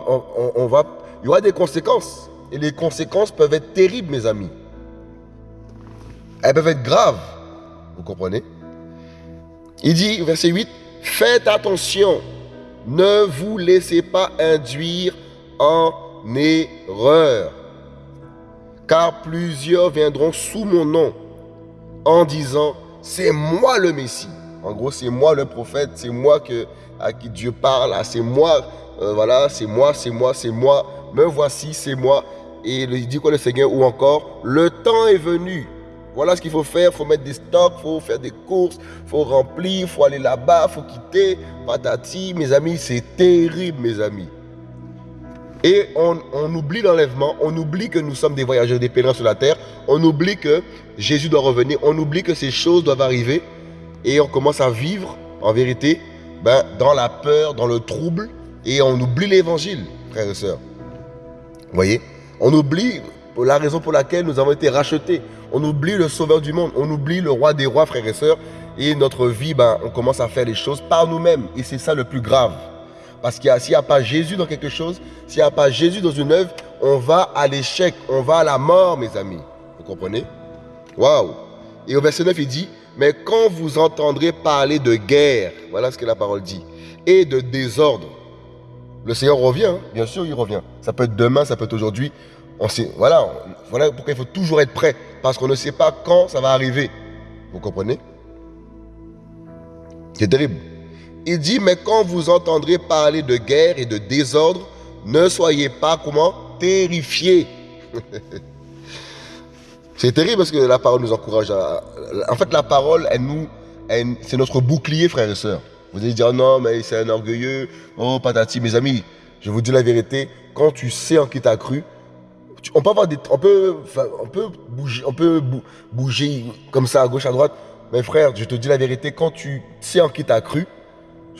on, va, il y aura des conséquences. Et les conséquences peuvent être terribles, mes amis. Elles peuvent être graves. Vous comprenez? Il dit, verset 8, faites attention, ne vous laissez pas induire en erreur. Car plusieurs viendront sous mon nom en disant, c'est moi le Messie. En gros, c'est moi le prophète, c'est moi que, à qui Dieu parle, ah, c'est moi, euh, voilà, c'est moi, c'est moi, c'est moi, me voici, c'est moi. Et il dit quoi le Seigneur Ou encore, le temps est venu. Voilà ce qu'il faut faire, il faut mettre des stocks, il faut faire des courses, il faut remplir, il faut aller là-bas, il faut quitter, patati. Mes amis, c'est terrible, mes amis. Et on, oublie l'enlèvement, on oublie que nous sommes des voyageurs, des pèlerins sur la terre, on oublie que Jésus doit revenir, on oublie que ces choses doivent arriver et on commence à vivre, en vérité, ben, dans la peur, dans le trouble, et on oublie l'évangile, frères et sœurs. Vous voyez? On oublie la raison pour laquelle nous avons été rachetés. On oublie le sauveur du monde. On oublie le roi des rois, frères et sœurs. Et notre vie, ben, on commence à faire les choses par nous-mêmes. Et c'est ça le plus grave. Parce qu'il s'il n'y a pas Jésus dans quelque chose, s'il n'y a pas Jésus dans une œuvre, on va à l'échec, on va à la mort, mes amis. Vous comprenez? Waouh Et au verset 9, il dit, mais quand vous entendrez parler de guerre, voilà ce que la parole dit, et de désordre, le Seigneur revient, hein. bien sûr, il revient. Ça peut être demain, ça peut être aujourd'hui. On sait, voilà, voilà pourquoi il faut toujours être prêt, parce qu'on ne sait pas quand ça va arriver. Vous comprenez? C'est terrible. Il dit, mais quand vous entendrez parler de guerre et de désordre, ne soyez pas comment Terrifiés. C'est terrible parce que la parole nous encourage à... En fait, la parole, elle nous, c'est notre bouclier, frères et sœurs. Vous allez dire, non, mais c'est un orgueilleux. Oh, patati. Mes amis, je vous dis la vérité. Quand tu sais en qui t'as cru, on peut avoir des, on peut, on peut bouger, on peut bouger comme ça à gauche, à droite. Mais frère, je te dis la vérité. Quand tu sais en qui t'as cru,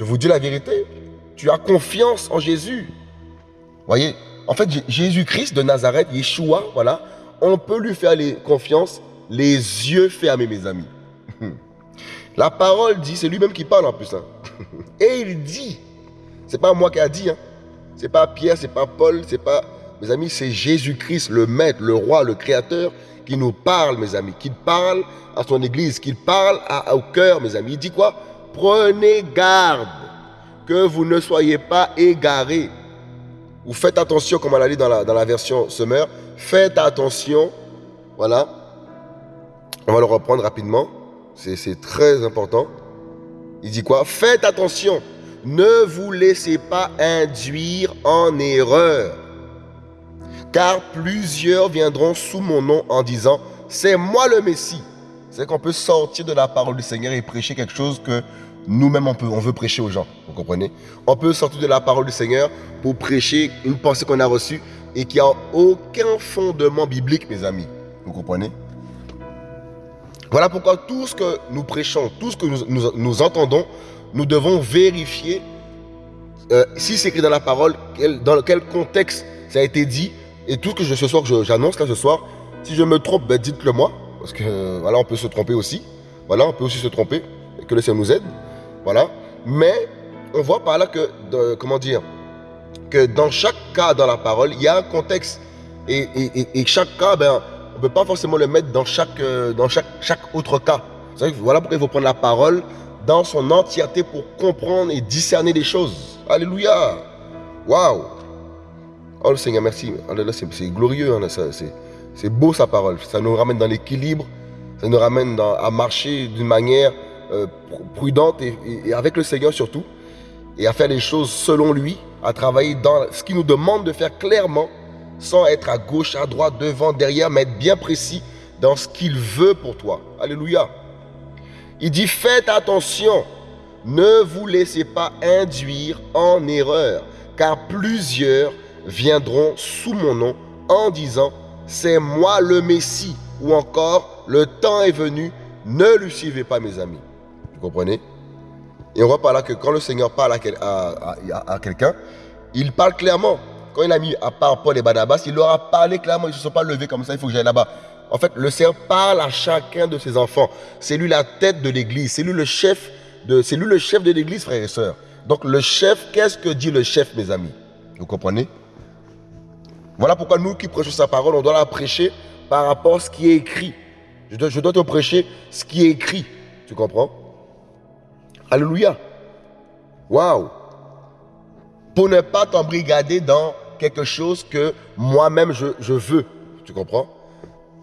je vous dis la vérité. Tu as confiance en Jésus. Voyez, en fait, Jésus-Christ de Nazareth, Yeshua, voilà, on peut lui faire confiance les yeux fermés, mes amis. La parole dit, c'est lui-même qui parle en plus. Hein. Et il dit, c'est pas moi qui a dit, hein. c'est pas Pierre, c'est pas Paul, c'est pas, mes amis, c'est Jésus-Christ, le Maître, le Roi, le Créateur, qui nous parle, mes amis, qui parle à son Église, qui parle au cœur, mes amis. Il dit quoi? Prenez garde que vous ne soyez pas égarés. Ou faites attention, comme on l'a dit dans la, dans la version Summer, faites attention, voilà. On va le reprendre rapidement. C'est très important. Il dit quoi? Faites attention. Ne vous laissez pas induire en erreur. Car plusieurs viendront sous mon nom en disant, c'est moi le Messie. C'est qu'on peut sortir de la parole du Seigneur et prêcher quelque chose que nous-mêmes on, on veut prêcher aux gens. Vous comprenez? On peut sortir de la parole du Seigneur pour prêcher une pensée qu'on a reçue et qui n'a aucun fondement biblique, mes amis. Vous comprenez? Voilà pourquoi tout ce que nous prêchons, tout ce que nous, entendons, nous devons vérifier euh, si c'est écrit dans la parole, dans quel contexte ça a été dit. Et tout ce que je, ce soir, j'annonce là ce soir, si je me trompe, ben, dites-le moi. Parce que voilà, on peut se tromper aussi. Voilà, on peut aussi se tromper. Et que le Seigneur nous aide. Voilà. Mais on voit par là que, comment dire, que dans chaque cas dans la parole, il y a un contexte. Et, chaque cas, ben, ne peut pas forcément le mettre dans chaque, euh, dans chaque, autre cas. Voilà pourquoi il faut prendre la parole dans son entièreté pour comprendre et discerner les choses. Alléluia. Waouh. Oh le Seigneur, merci. C'est glorieux. Hein, c'est beau sa parole. Ça nous ramène dans l'équilibre. Ça nous ramène à marcher d'une manière euh, prudente et, avec le Seigneur surtout. Et à faire les choses selon lui. À travailler dans ce qu'il nous demande de faire clairement sans être à gauche, à droite, devant, derrière, mais être bien précis dans ce qu'il veut pour toi. Alléluia. Il dit, faites attention, ne vous laissez pas induire en erreur, car plusieurs viendront sous mon nom en disant, c'est moi le Messie, ou encore, le temps est venu, ne le suivez pas mes amis. Vous comprenez? Et on voit par là que quand le Seigneur parle à quelqu'un, il parle clairement. Quand il a mis à part Paul et Barnabas, il leur a parlé clairement, ils ne se sont pas levés comme ça, il faut que j'aille là-bas. En fait, le Seigneur parle à chacun de ses enfants. C'est lui la tête de l'église, c'est lui le chef de, c'est lui le chef de l'église, frères et sœurs. Donc le chef, qu'est-ce que dit le chef, mes amis? Vous comprenez? Voilà pourquoi nous qui prêchons sa parole, on doit la prêcher par rapport à ce qui est écrit. Je dois, te prêcher ce qui est écrit. Tu comprends? Alléluia. Waouh pour ne pas t'embrigader dans quelque chose que moi-même je, veux. Tu comprends?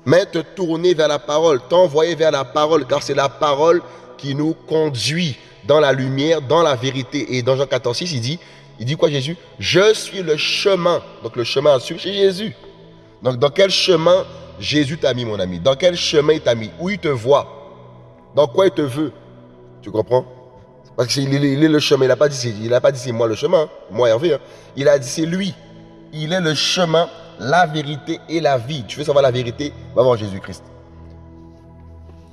Mais te tourner vers la parole, t'envoyer vers la parole, car c'est la parole qui nous conduit dans la lumière, dans la vérité. Et dans Jean 14, 6, il dit, il dit quoi Jésus? Je suis le chemin. Donc le chemin à suivre, c'est Jésus. Donc dans quel chemin Jésus t'a mis, mon ami? Dans quel chemin il t'a mis? Où il te voit? Dans quoi il te veut? Tu comprends? Parce qu'il est, le chemin. Il n'a pas dit, c'est moi le chemin, moi Hervé. Hein. Il a dit c'est lui. Il est le chemin, la vérité et la vie. Tu veux savoir la vérité? Va voir Jésus-Christ.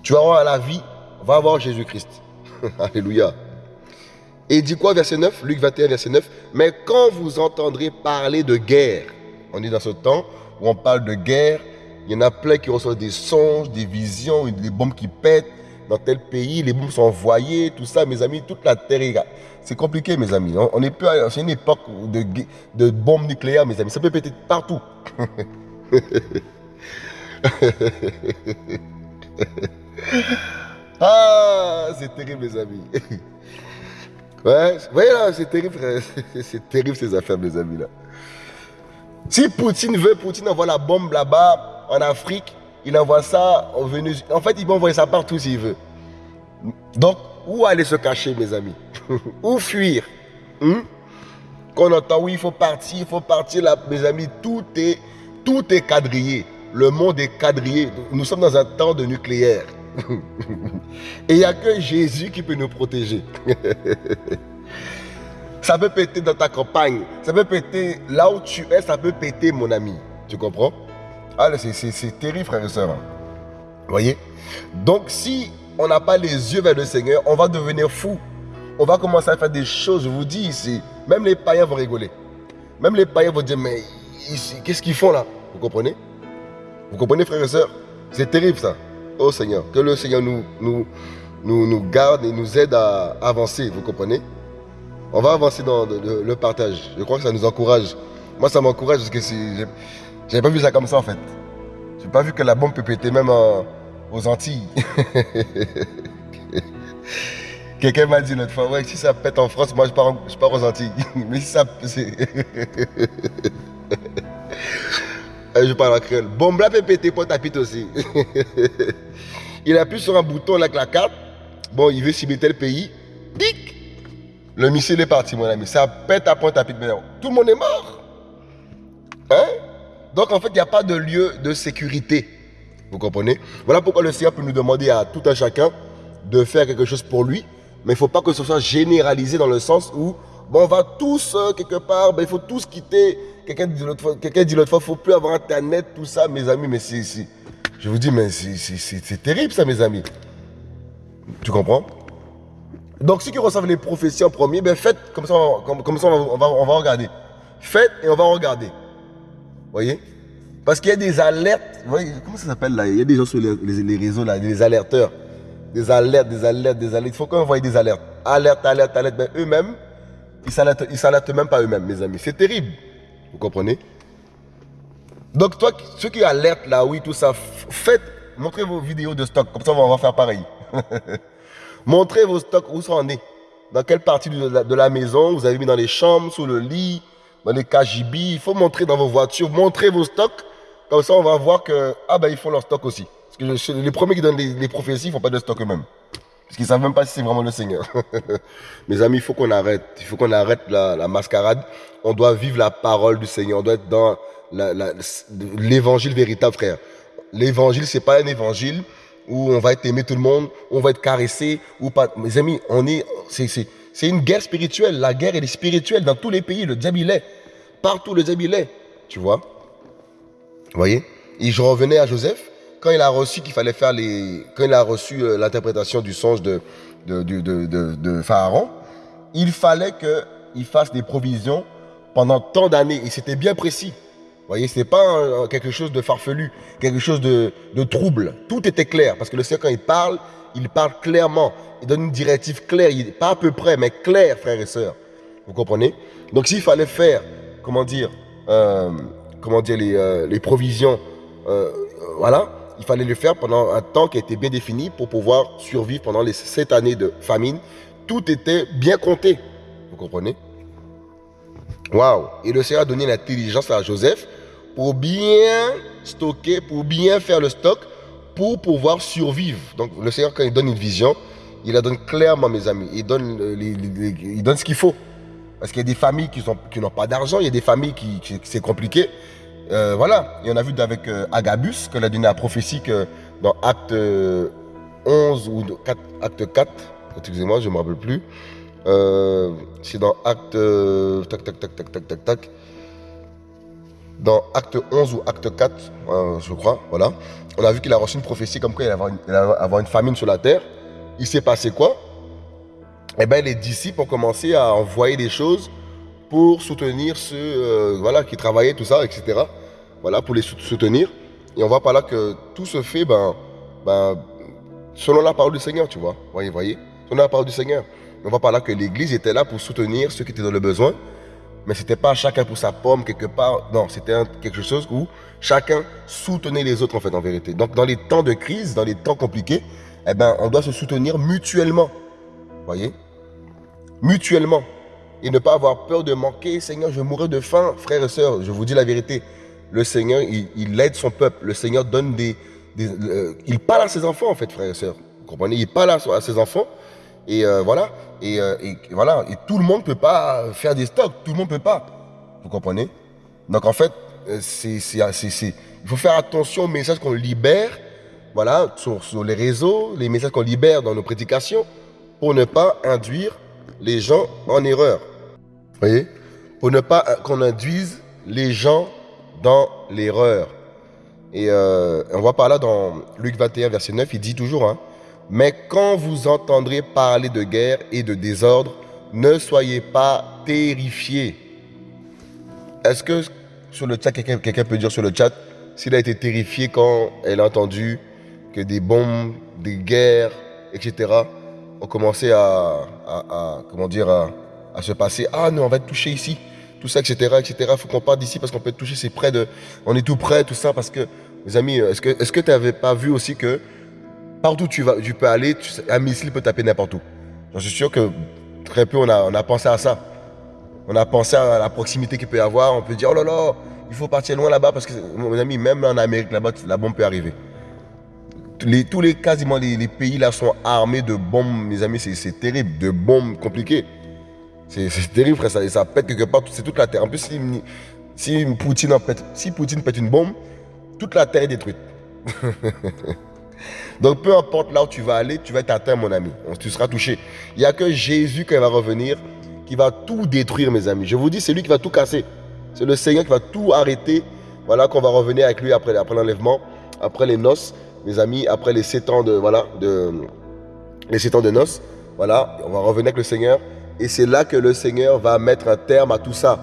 Tu vas voir la vie, va voir Jésus-Christ. Alléluia. Et il dit quoi, verset 9 Luc 21, verset 9 Mais quand vous entendrez parler de guerre, on est dans ce temps où on parle de guerre, il y en a plein qui reçoivent des songes, des visions, des bombes qui pètent dans tel pays, les bombes sont envoyées, tout ça, mes amis, toute la terre C'est compliqué, mes amis. On n'est plus c'est une époque de, de bombes nucléaires, mes amis. Ça peut péter partout. ah, c'est terrible, mes amis. Ouais, voyez là, c'est terrible, c'est terrible ces affaires, mes amis là. Si Poutine veut, Poutine envoie la bombe là-bas, en Afrique, il envoie ça en Vénézuela. En fait, il peut envoyer ça partout s'il veut. Donc, où aller se cacher, mes amis? Où fuir? Hmm? Quand on entend, oui, il faut partir, il faut partir là, mes amis, tout est, tout est quadrillé. Le monde est quadrillé. Nous sommes dans un temps de nucléaire. Et il n'y a que Jésus qui peut nous protéger. ça peut péter dans ta campagne. Ça peut péter là où tu es, ça peut péter, mon ami. Tu comprends? Ah, C'est terrible, frères et sœurs. Vous voyez? Donc, si on n'a pas les yeux vers le Seigneur, on va devenir fou. On va commencer à faire des choses, je vous dis ici. Même les païens vont rigoler. Même les païens vont dire, mais qu'est-ce qu'ils font là? Vous comprenez? Vous comprenez, frères et sœurs C'est terrible ça. Oh Seigneur, que le Seigneur nous, nous, nous, garde et nous aide à avancer, vous comprenez? On va avancer dans le, partage. Je crois que ça nous encourage. Moi, ça m'encourage parce que j'avais pas vu ça comme ça en fait. J'ai pas vu que la bombe peut péter même aux Antilles. Quelqu'un m'a dit l'autre fois, ouais, si ça pète en France, moi je pars, je pars aux Antilles. Mais si ça. Euh, je parle en créole. Bombe là peut péter pour tapis aussi. il appuie sur un bouton avec la carte. Bon, il veut cibler tel pays. Pic Le missile est parti, mon ami. Ça pète à point tapis de Tout le monde est mort. Hein? Donc, en fait, il n'y a pas de lieu de sécurité. Vous comprenez? Voilà pourquoi le Seigneur peut nous demander à tout un chacun de faire quelque chose pour lui. Mais il ne faut pas que ce soit généralisé dans le sens où, bon, on va tous, euh, quelque part, ben, il faut tous quitter Quelqu'un dit l'autre fois, quelqu'un dit l'autre fois, faut plus avoir internet, tout ça, mes amis, mais c'est, je vous dis, mais c'est terrible ça, mes amis. Tu comprends? Donc, ceux qui reçoivent les prophéties en premier, ben faites, comme ça, on, comme, ça on, va, on va regarder. Faites et on va regarder. Voyez? Parce qu'il y a des alertes, vous voyez, comment ça s'appelle là? Il y a des gens sur les, les, réseaux là, des alerteurs. Des alertes, des alertes, des alertes. Il faut qu'on envoie des alertes. Alerte, alerte, alerte. Ben, eux-mêmes, ils ne s'alertent même pas eux-mêmes, mes amis. C'est terrible. Vous comprenez? Donc, toi, ceux qui alertent là, oui, tout ça, faites, montrez vos vidéos de stock. Comme ça, on va faire pareil. montrez vos stocks, où ça en est. Dans quelle partie de la, maison vous avez mis dans les chambres, sous le lit, dans les KGB. Il faut montrer dans vos voitures, montrez vos stocks. Comme ça, on va voir que, ah ben, ils font leur stock aussi. Parce que les premiers qui donnent les, prophéties, ils ne font pas de stock eux-mêmes. Parce qu'ils ne savent même pas si c'est vraiment le Seigneur. Mes amis, il faut qu'on arrête. Il faut qu'on arrête la, mascarade. On doit vivre la parole du Seigneur. On doit être dans l'évangile véritable, frère. L'évangile, c'est pas un évangile où on va être aimé tout le monde, on va être caressé. Mes amis, on est, c'est une guerre spirituelle. La guerre, elle est spirituelle dans tous les pays. Le diable, il est. Partout, le diable, il est. Tu vois? Vous voyez? Et je revenais à Joseph quand il a reçu euh, l'interprétation du songe de, Pharaon, il fallait qu'il fasse des provisions pendant tant d'années. Et c'était bien précis. Vous voyez, c'est pas quelque chose de farfelu, quelque chose de, trouble. Tout était clair. Parce que le Seigneur, quand il parle, il parle clairement. Il donne une directive claire. Pas à peu près, mais claire, frères et sœurs. Vous comprenez? Donc s'il fallait faire, comment dire, euh, comment dire, les, euh, les provisions, voilà, il fallait le faire pendant un temps qui été bien défini pour pouvoir survivre pendant les sept années de famine. Tout était bien compté. Vous comprenez? Waouh Et le Seigneur a donné l'intelligence à Joseph pour bien stocker, pour bien faire le stock, pour pouvoir survivre. Donc le Seigneur, quand il donne une vision, il la donne clairement, mes amis. Il donne, il donne ce qu'il faut. Parce qu'il y a des familles qui n'ont pas d'argent, il y a des familles qui, c'est compliqué. Euh, voilà, et on a vu avec euh, Agabus, que a donné la prophétie que dans Acte 11 ou 4, Acte 4, excusez-moi, je ne me rappelle plus, c'est dans Acte... tac, tac, tac, tac, tac, tac, tac, dans Acte 11 ou Acte 4, je crois, voilà, on a vu qu'il a reçu une prophétie comme quoi il allait avoir une, famine sur la terre. Il s'est passé quoi? Eh bien, les disciples ont commencé à envoyer des choses pour soutenir ceux euh, voilà, qui travaillaient, tout ça, etc. Voilà, pour les soutenir. Et on voit par là que tout se fait ben, ben, selon la parole du Seigneur, tu vois. Voyez, voyez, selon la parole du Seigneur. On voit par là que l'Église était là pour soutenir ceux qui étaient dans le besoin mais c'était pas chacun pour sa pomme quelque part. Non, c'était quelque chose où chacun soutenait les autres en fait en vérité. Donc dans les temps de crise, dans les temps compliqués, eh ben on doit se soutenir mutuellement. Voyez? Mutuellement. Et ne pas avoir peur de manquer. Seigneur, je mourrai de faim, frères et sœurs. Je vous dis la vérité. Le Seigneur, il, aide son peuple. Le Seigneur donne des... Euh, il parle à ses enfants en fait, frères et sœurs. Vous comprenez? Il parle à ses enfants. Et euh, voilà. Euh, et, voilà. Et tout le monde ne peut pas faire des stocks. Tout le monde ne peut pas. Vous comprenez? Donc en fait, euh, c'est, il faut faire attention aux messages qu'on libère voilà, sur, sur, les réseaux, les messages qu'on libère dans nos prédications, pour ne pas induire les gens en erreur. Vous voyez? Pour ne pas qu'on induise les gens dans l'erreur. Et on voit par là dans Luc 21, verset 9, il dit toujours, hein, mais quand vous entendrez parler de guerre et de désordre, ne soyez pas terrifiés. Est-ce que sur le chat, quelqu'un peut dire sur le chat s'il a été terrifié quand elle a entendu que des bombes, des guerres, etc. ont commencé à, comment dire, à, se passer. Ah non, on va être touché ici, tout ça, etc. etc. Faut qu'on parte d'ici parce qu'on peut être touché, c'est près de... On est tout près, tout ça, parce que, mes amis, est-ce que tu est n'avais pas vu aussi que Partout tu, vas, tu peux aller, un missile peut taper n'importe où. Je suis sûr que très peu on a, on a pensé à ça. On a pensé à la proximité qu'il peut y avoir. On peut dire, oh là là, il faut partir loin là-bas parce que, mon ami, même en Amérique là-bas, la bombe peut arriver. Les, tous les, quasiment les, pays là sont armés de bombes, mes amis, c'est terrible, de bombes compliquées. C'est terrible, frère, ça, ça pète quelque part, c'est toute la terre. En plus, si, si, Poutine pète, si Poutine pète une bombe, toute la terre est détruite. Donc peu importe là où tu vas aller, tu vas être atteint, mon ami. Tu seras touché. Il n'y a que Jésus, quand il va revenir, qui va tout détruire, mes amis. Je vous dis, c'est lui qui va tout casser. C'est le Seigneur qui va tout arrêter. Voilà qu'on va revenir avec lui après, l'enlèvement, après les noces, mes amis, après les sept ans de, voilà, les sept ans de noces. Voilà, on va revenir avec le Seigneur. Et c'est là que le Seigneur va mettre un terme à tout ça.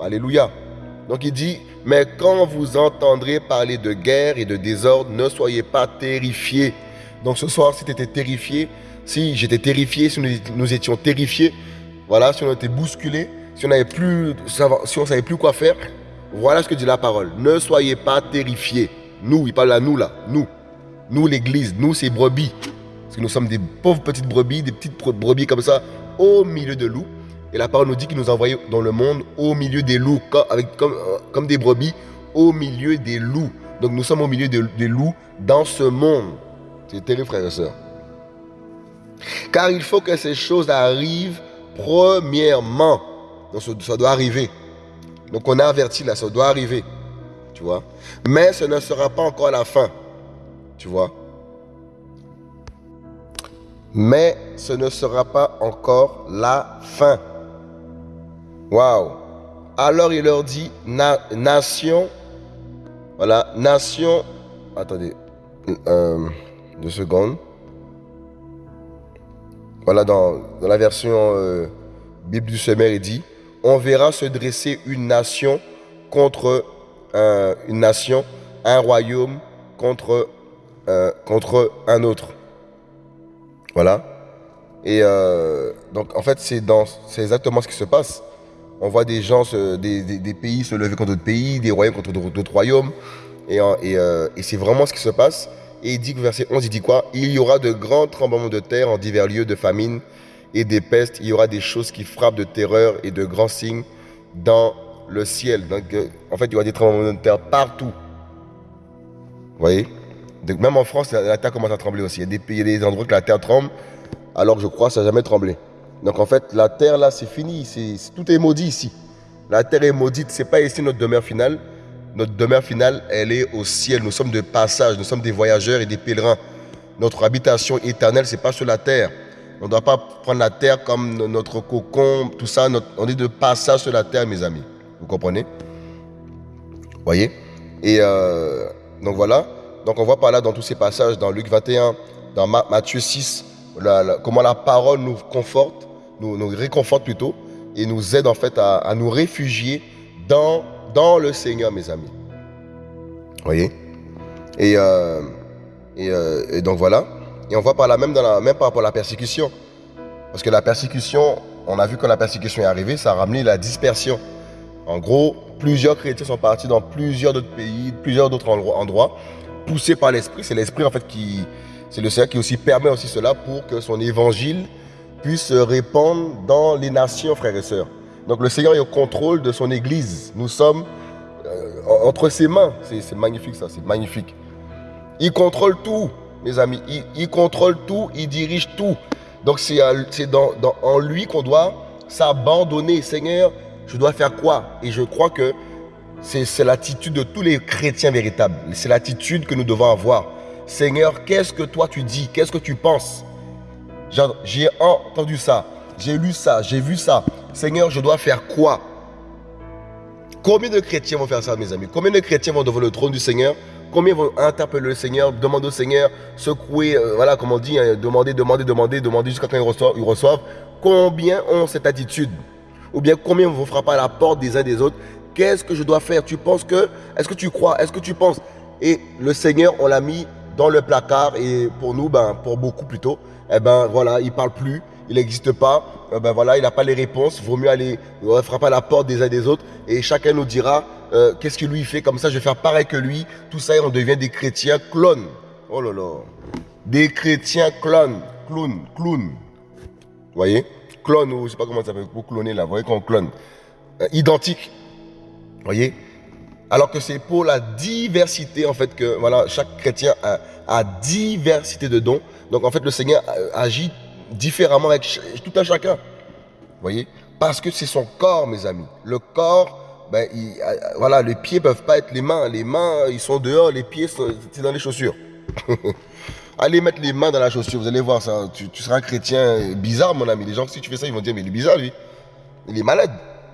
Alléluia. Donc il dit, mais quand vous entendrez parler de guerre et de désordre, ne soyez pas terrifiés. Donc ce soir, si tu étais terrifié, si j'étais terrifié, si nous, étions terrifiés, voilà, si on était bousculés, si on n'avait plus, si on savait plus quoi faire, voilà ce que dit la parole. Ne soyez pas terrifiés. Nous, il parle à nous là, nous. Nous l'église, nous ces brebis. Parce que nous sommes des pauvres petites brebis, des petites brebis comme ça, au milieu de loups. Et la parole nous dit qu'il nous a dans le monde au milieu des loups, euh, comme des brebis, au milieu des loups. Donc nous sommes au milieu des loups dans ce monde. C'est terrible, frères et sœurs. Car il faut que ces choses arrivent premièrement. Donc ça doit arriver. Donc on a averti là, ça doit arriver. Tu vois. Mais ce ne sera pas encore la fin. Tu vois. Mais ce ne sera pas encore la fin. Waouh. Alors il leur dit, nation, voilà, nation, attendez, euh, deux secondes. Voilà, dans, la version euh, Bible du Sommet, il dit, on verra se dresser une nation contre une nation, un royaume euh, contre un autre. Voilà. Et donc, en fait, c'est exactement ce qui se passe. On voit des gens, des, pays se lever contre d'autres pays, des royaumes contre d'autres royaumes. Euh, et, c'est vraiment ce qui se passe. Et il dit, verset 11, il dit quoi? Il y aura de grands tremblements de terre en divers lieux de famine et des pestes. Il y aura des choses qui frappent de terreur et de grands signes dans le ciel. Donc, euh, en fait, il y aura des tremblements de terre partout. Vous voyez? Donc, même en France, la, terre commence à trembler aussi. Il y, a des, pays, des endroits que la terre tremble, alors que je crois que ça n'a jamais tremblé. Donc, en fait, la terre, là, c'est fini. tout est maudit ici. La terre est maudite. Ce n'est pas ici notre demeure finale. Notre demeure finale, elle est au ciel. Nous sommes de passage. Nous sommes des voyageurs et des pèlerins. Notre habitation éternelle, ce n'est pas sur la terre. On ne doit pas prendre la terre comme notre cocon, tout ça. on est de passage sur la terre, mes amis. Vous comprenez? Voyez? Et euh, donc voilà. Donc on voit par là dans tous ces passages, dans Luc 21, dans Matthieu 6, comment la parole nous conforte, nous, réconforte plutôt, et nous aide en fait à, nous réfugier dans, le Seigneur, mes amis. Voyez? Et, euh, euh, et donc voilà. Et on voit par là même, même par rapport à la persécution. Parce que la persécution, on a vu que la persécution est arrivée, ça a ramené la dispersion. En gros, plusieurs chrétiens sont partis dans plusieurs d'autres pays, plusieurs d'autres endroits, poussés par l'Esprit. C'est l'Esprit en fait qui, c'est le Seigneur qui aussi permet aussi cela pour que son évangile puisse se répandre dans les nations, frères et sœurs. Donc le Seigneur est au contrôle de son Église. Nous sommes euh, entre ses mains. C'est magnifique ça, c'est magnifique. Il contrôle tout mes amis. Il, contrôle tout, il dirige tout. Donc c'est dans, en lui qu'on doit s'abandonner. Seigneur, je dois faire quoi? Et je crois que c'est l'attitude de tous les chrétiens véritables. C'est l'attitude que nous devons avoir. Seigneur, qu'est-ce que toi tu dis? Qu'est-ce que tu penses? J'ai entendu ça, j'ai lu ça, j'ai vu ça. Seigneur, je dois faire quoi? Combien de chrétiens vont faire ça, mes amis? Combien de chrétiens vont devant le trône du Seigneur? Combien vont interpeller le Seigneur, demander au Seigneur, secouer, euh, voilà, comme on dit, hein, demander, demander, demander, demander jusqu'à quand ils reçoivent, Combien ont cette attitude? Ou bien combien vont frapper à la porte des uns des autres Qu'est-ce que je dois faire? Tu penses que Est-ce que tu crois Est-ce que tu penses? Et le Seigneur, on l'a mis dans le placard et pour nous, ben, pour beaucoup plutôt, eh ben voilà, il parle plus, il n'existe pas, eh ben voilà, il n'a pas les réponses. Vaut mieux aller frapper à la porte des uns des autres et chacun nous dira euh, qu'est-ce que lui fait comme ça, je vais faire pareil que lui. Tout ça, on devient des chrétiens clones. Oh là là. Des chrétiens clones. Clones. Clones. Vous voyez? Clone, ou je ne sais pas comment ça s'appelle, pour cloner là. Vous voyez qu'on clone. Euh, identique. Voyez? Alors que c'est pour la diversité, en fait, que voilà, chaque chrétien a, diversité de dons. Donc, en fait, le Seigneur agit différemment avec tout un chacun. Voyez? Parce que c'est son corps, mes amis. Le corps ben, voilà, les pieds peuvent pas être les mains. Les mains, ils sont dehors, les pieds, c'est dans les chaussures. Allez mettre les mains dans la chaussure, vous allez voir ça. Tu, seras un chrétien bizarre, mon ami. Les gens, si tu fais ça, ils vont dire, mais il est bizarre, lui. Il est malade.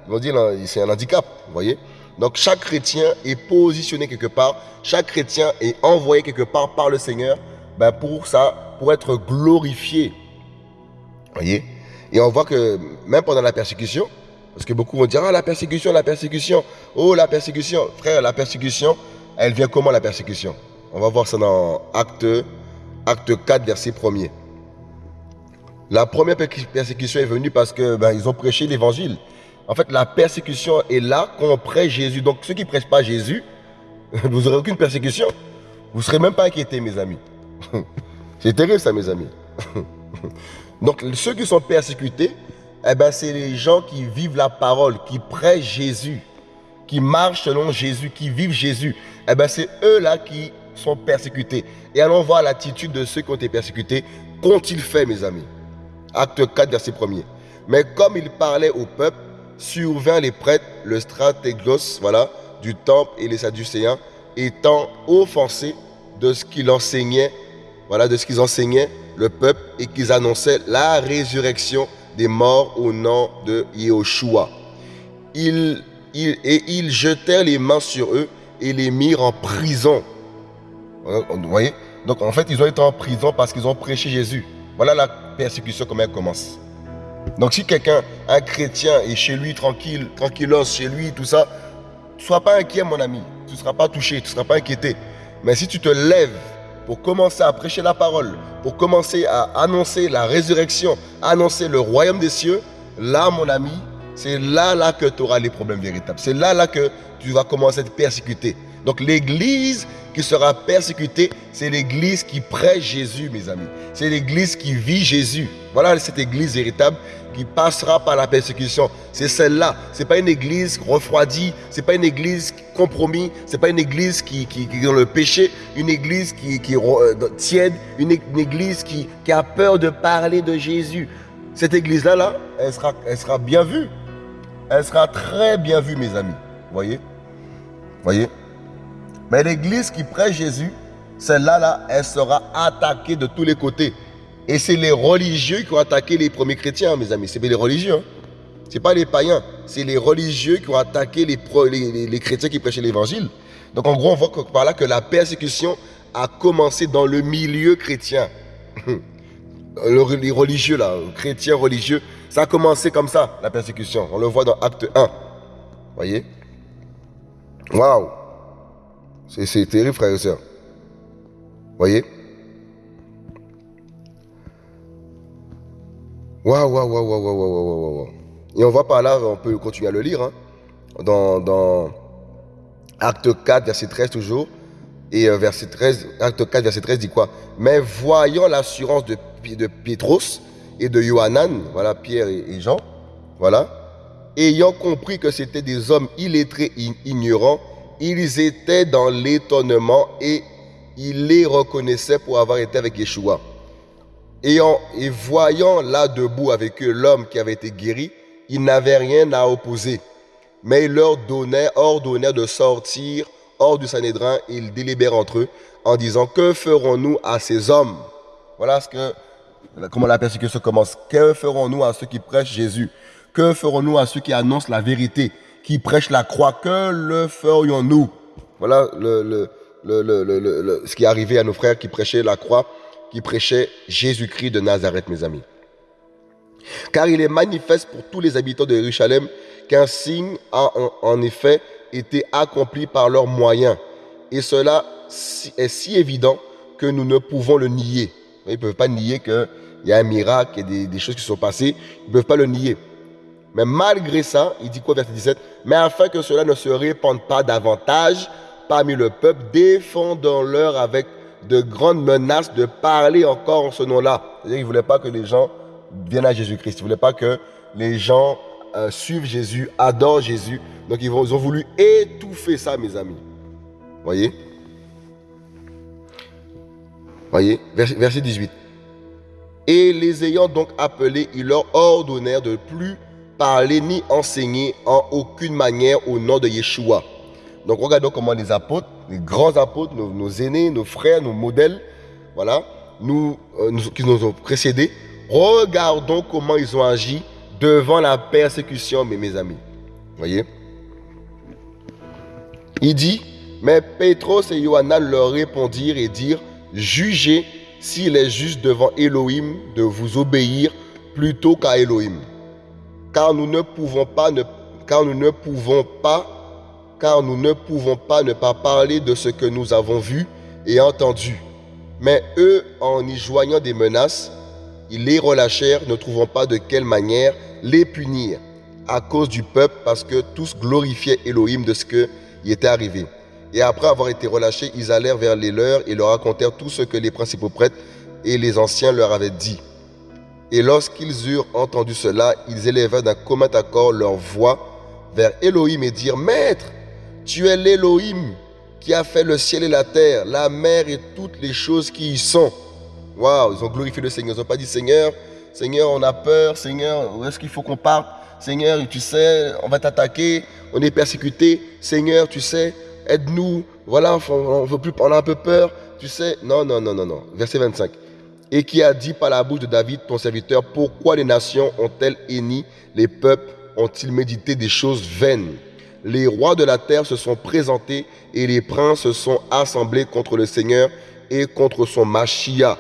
Ils vont dire, c'est un handicap, voyez? Donc, chaque chrétien est positionné quelque part. Chaque chrétien est envoyé quelque part par le Seigneur ben, pour ça, pour être glorifié. Voyez? Et on voit que même pendant la persécution, parce que beaucoup vont dire, ah, la persécution, la persécution. Oh, la persécution. Frère, la persécution, elle vient comment la persécution? On va voir ça dans Acte, acte 4, verset 1er. La première persécution est venue parce que ben, ont prêché l'évangile. En fait, la persécution est là quand on prêche Jésus. Donc, ceux qui ne prêchent pas Jésus, vous n'aurez aucune persécution. Vous ne serez même pas inquiétés, mes amis. C'est terrible, ça, mes amis. Donc, ceux qui sont persécutés, eh ben, c'est les gens qui vivent la parole, qui prêchent Jésus, qui marchent selon Jésus, qui vivent Jésus. Eh ben, c'est eux-là qui sont persécutés. Et allons voir l'attitude de ceux qui ont été persécutés. Qu'ont-ils fait, mes amis? Acte 4, verset 1er. Mais comme il parlait au peuple, survint les prêtres, le stratéglos, voilà, du temple et les sadducéens, étant offensés de ce qu'il enseignait, voilà, de ce qu'ils enseignaient le peuple et qu'ils annonçaient la résurrection des morts au nom de Yahushua. et ils jetèrent les mains sur eux et les mirent en prison. Vous voyez? Donc en fait, ils ont été en prison parce qu'ils ont prêché Jésus. Voilà la persécution, comment elle commence. Donc si quelqu'un, un chrétien, est chez lui tranquille, tranquillos, chez lui, tout ça, sois pas inquiet, mon ami. Tu ne seras pas touché, tu ne seras pas inquiété. Mais si tu te lèves pour commencer à prêcher la parole, pour commencer à annoncer la résurrection, annoncer le royaume des cieux, là, mon ami, c'est là, là que tu auras les problèmes véritables. C'est là, là que tu vas commencer à être persécuté. Donc l'église qui sera persécutée, c'est l'église qui prêche Jésus, mes amis. C'est l'église qui vit Jésus. Voilà cette église véritable qui passera par la persécution. C'est celle-là. C'est pas une église refroidie, c'est pas une église compromis, c'est pas une église qui, est dans le péché, une église qui, qui euh, tiède, une, église qui, qui a peur de parler de Jésus. Cette église-là, là, elle, sera, elle sera bien vue. Elle sera très bien vue, mes amis. Voyez? Voyez? Mais l'église qui prête Jésus, celle-là, là, elle sera attaquée de tous les côtés. Et c'est les religieux qui ont attaqué les premiers chrétiens, mes amis. C'est les religieux. Hein. Ce pas les païens. C'est les religieux qui ont attaqué les, les, chrétiens qui prêchaient l'évangile. Donc en gros, on voit par là que la persécution a commencé dans le milieu chrétien. les religieux, là, chrétiens religieux, ça a commencé comme ça, la persécution. On le voit dans Acte 1. Voyez? Waouh C'est terrible, frères et sœurs. Voyez? Waouh, waouh, waouh, waouh, waouh, waouh, waouh. Et on voit par là, on peut continuer à le lire, hein, dans, dans Acte 4, verset 13 toujours. Et euh, verset 13, acte 4, verset 13 dit quoi? Mais voyant l'assurance de, de Pétros et de Johanan, voilà Pierre et, Jean, voilà, ayant compris que c'était des hommes illettrés, ignorants, ils étaient dans l'étonnement et ils les reconnaissaient pour avoir été avec Yeshua. Et, voyant là debout avec eux l'homme qui avait été guéri, ils n'avaient rien à opposer. Mais il leur donnait, ordonnait de sortir hors du Sanhédrin et ils délibèrent entre eux en disant Que ferons-nous à ces hommes? Voilà ce que, comment la persécution commence. Que ferons-nous à ceux qui prêchent Jésus? Que ferons-nous à ceux qui annoncent la vérité, qui prêchent la croix Que le ferions-nous? Voilà le, le, le, ce qui est arrivé à nos frères qui prêchaient la croix qui prêchait Jésus-Christ de Nazareth, mes amis. Car il est manifeste pour tous les habitants de Jérusalem qu'un signe a en effet été accompli par leurs moyens. Et cela est si évident que nous ne pouvons le nier. Ils ne peuvent pas nier qu'il y a un miracle et des choses qui sont passées. Ils ne peuvent pas le nier. Mais malgré ça, il dit quoi, verset 17 Mais afin que cela ne se répande pas davantage parmi le peuple, défendons-leur avec de grandes menaces de parler encore en ce nom-là. C'est-à-dire ne voulaient pas que les gens viennent à Jésus-Christ. Ils ne voulaient pas que les gens euh, suivent Jésus, adorent Jésus. Donc ils, ont voulu étouffer ça, mes amis. Voyez? Voyez? Verset 18. Et les ayant donc appelés, ils leur ordonnèrent de plus parler ni enseigner en aucune manière au nom de Yeshua. Donc regardons comment les apôtres les grands apôtres, nos, aînés, nos frères, nos modèles, voilà, nous, euh, qui nous ont précédés, regardons comment ils ont agi devant la persécution, mes, mes amis. Voyez Il dit, mais Pétros et Johanna leur répondirent et dirent, jugez s'il est juste devant Elohim de vous obéir plutôt qu'à Elohim. Car nous ne pouvons pas, ne, car nous ne pouvons pas ne pas pas parler de ce que nous avons vu et entendu. Mais eux, en y joignant des menaces, ils les relâchèrent, ne trouvant pas de quelle manière les punir à cause du peuple, parce que tous glorifiaient Elohim de ce qui était arrivé. Et après avoir été relâchés, ils allèrent vers les leurs et leur racontèrent tout ce que les principaux prêtres et les anciens leur avaient dit. Et lorsqu'ils eurent entendu cela, ils élevèrent d'un commun accord leur voix vers Elohim et dirent, Maître, tu es l'Élohim qui a fait le ciel et la terre, la mer et toutes les choses qui y sont. Waouh, ils ont glorifié le Seigneur. Ils n'ont pas dit Seigneur, Seigneur, on a peur, Seigneur, où est-ce qu'il faut qu'on parte? Seigneur, tu sais, on va t'attaquer, on est persécuté. Seigneur, tu sais, aide-nous. Voilà, on, veut plus, a un peu peur. Tu sais, non, non, non, non, non. Verset 25. Et qui a dit par la bouche de David, ton serviteur, pourquoi les nations ont-elles henni, les peuples ont-ils médité des choses vaines? Les rois de la terre se sont présentés et les princes se sont assemblés contre le Seigneur et contre son Machia.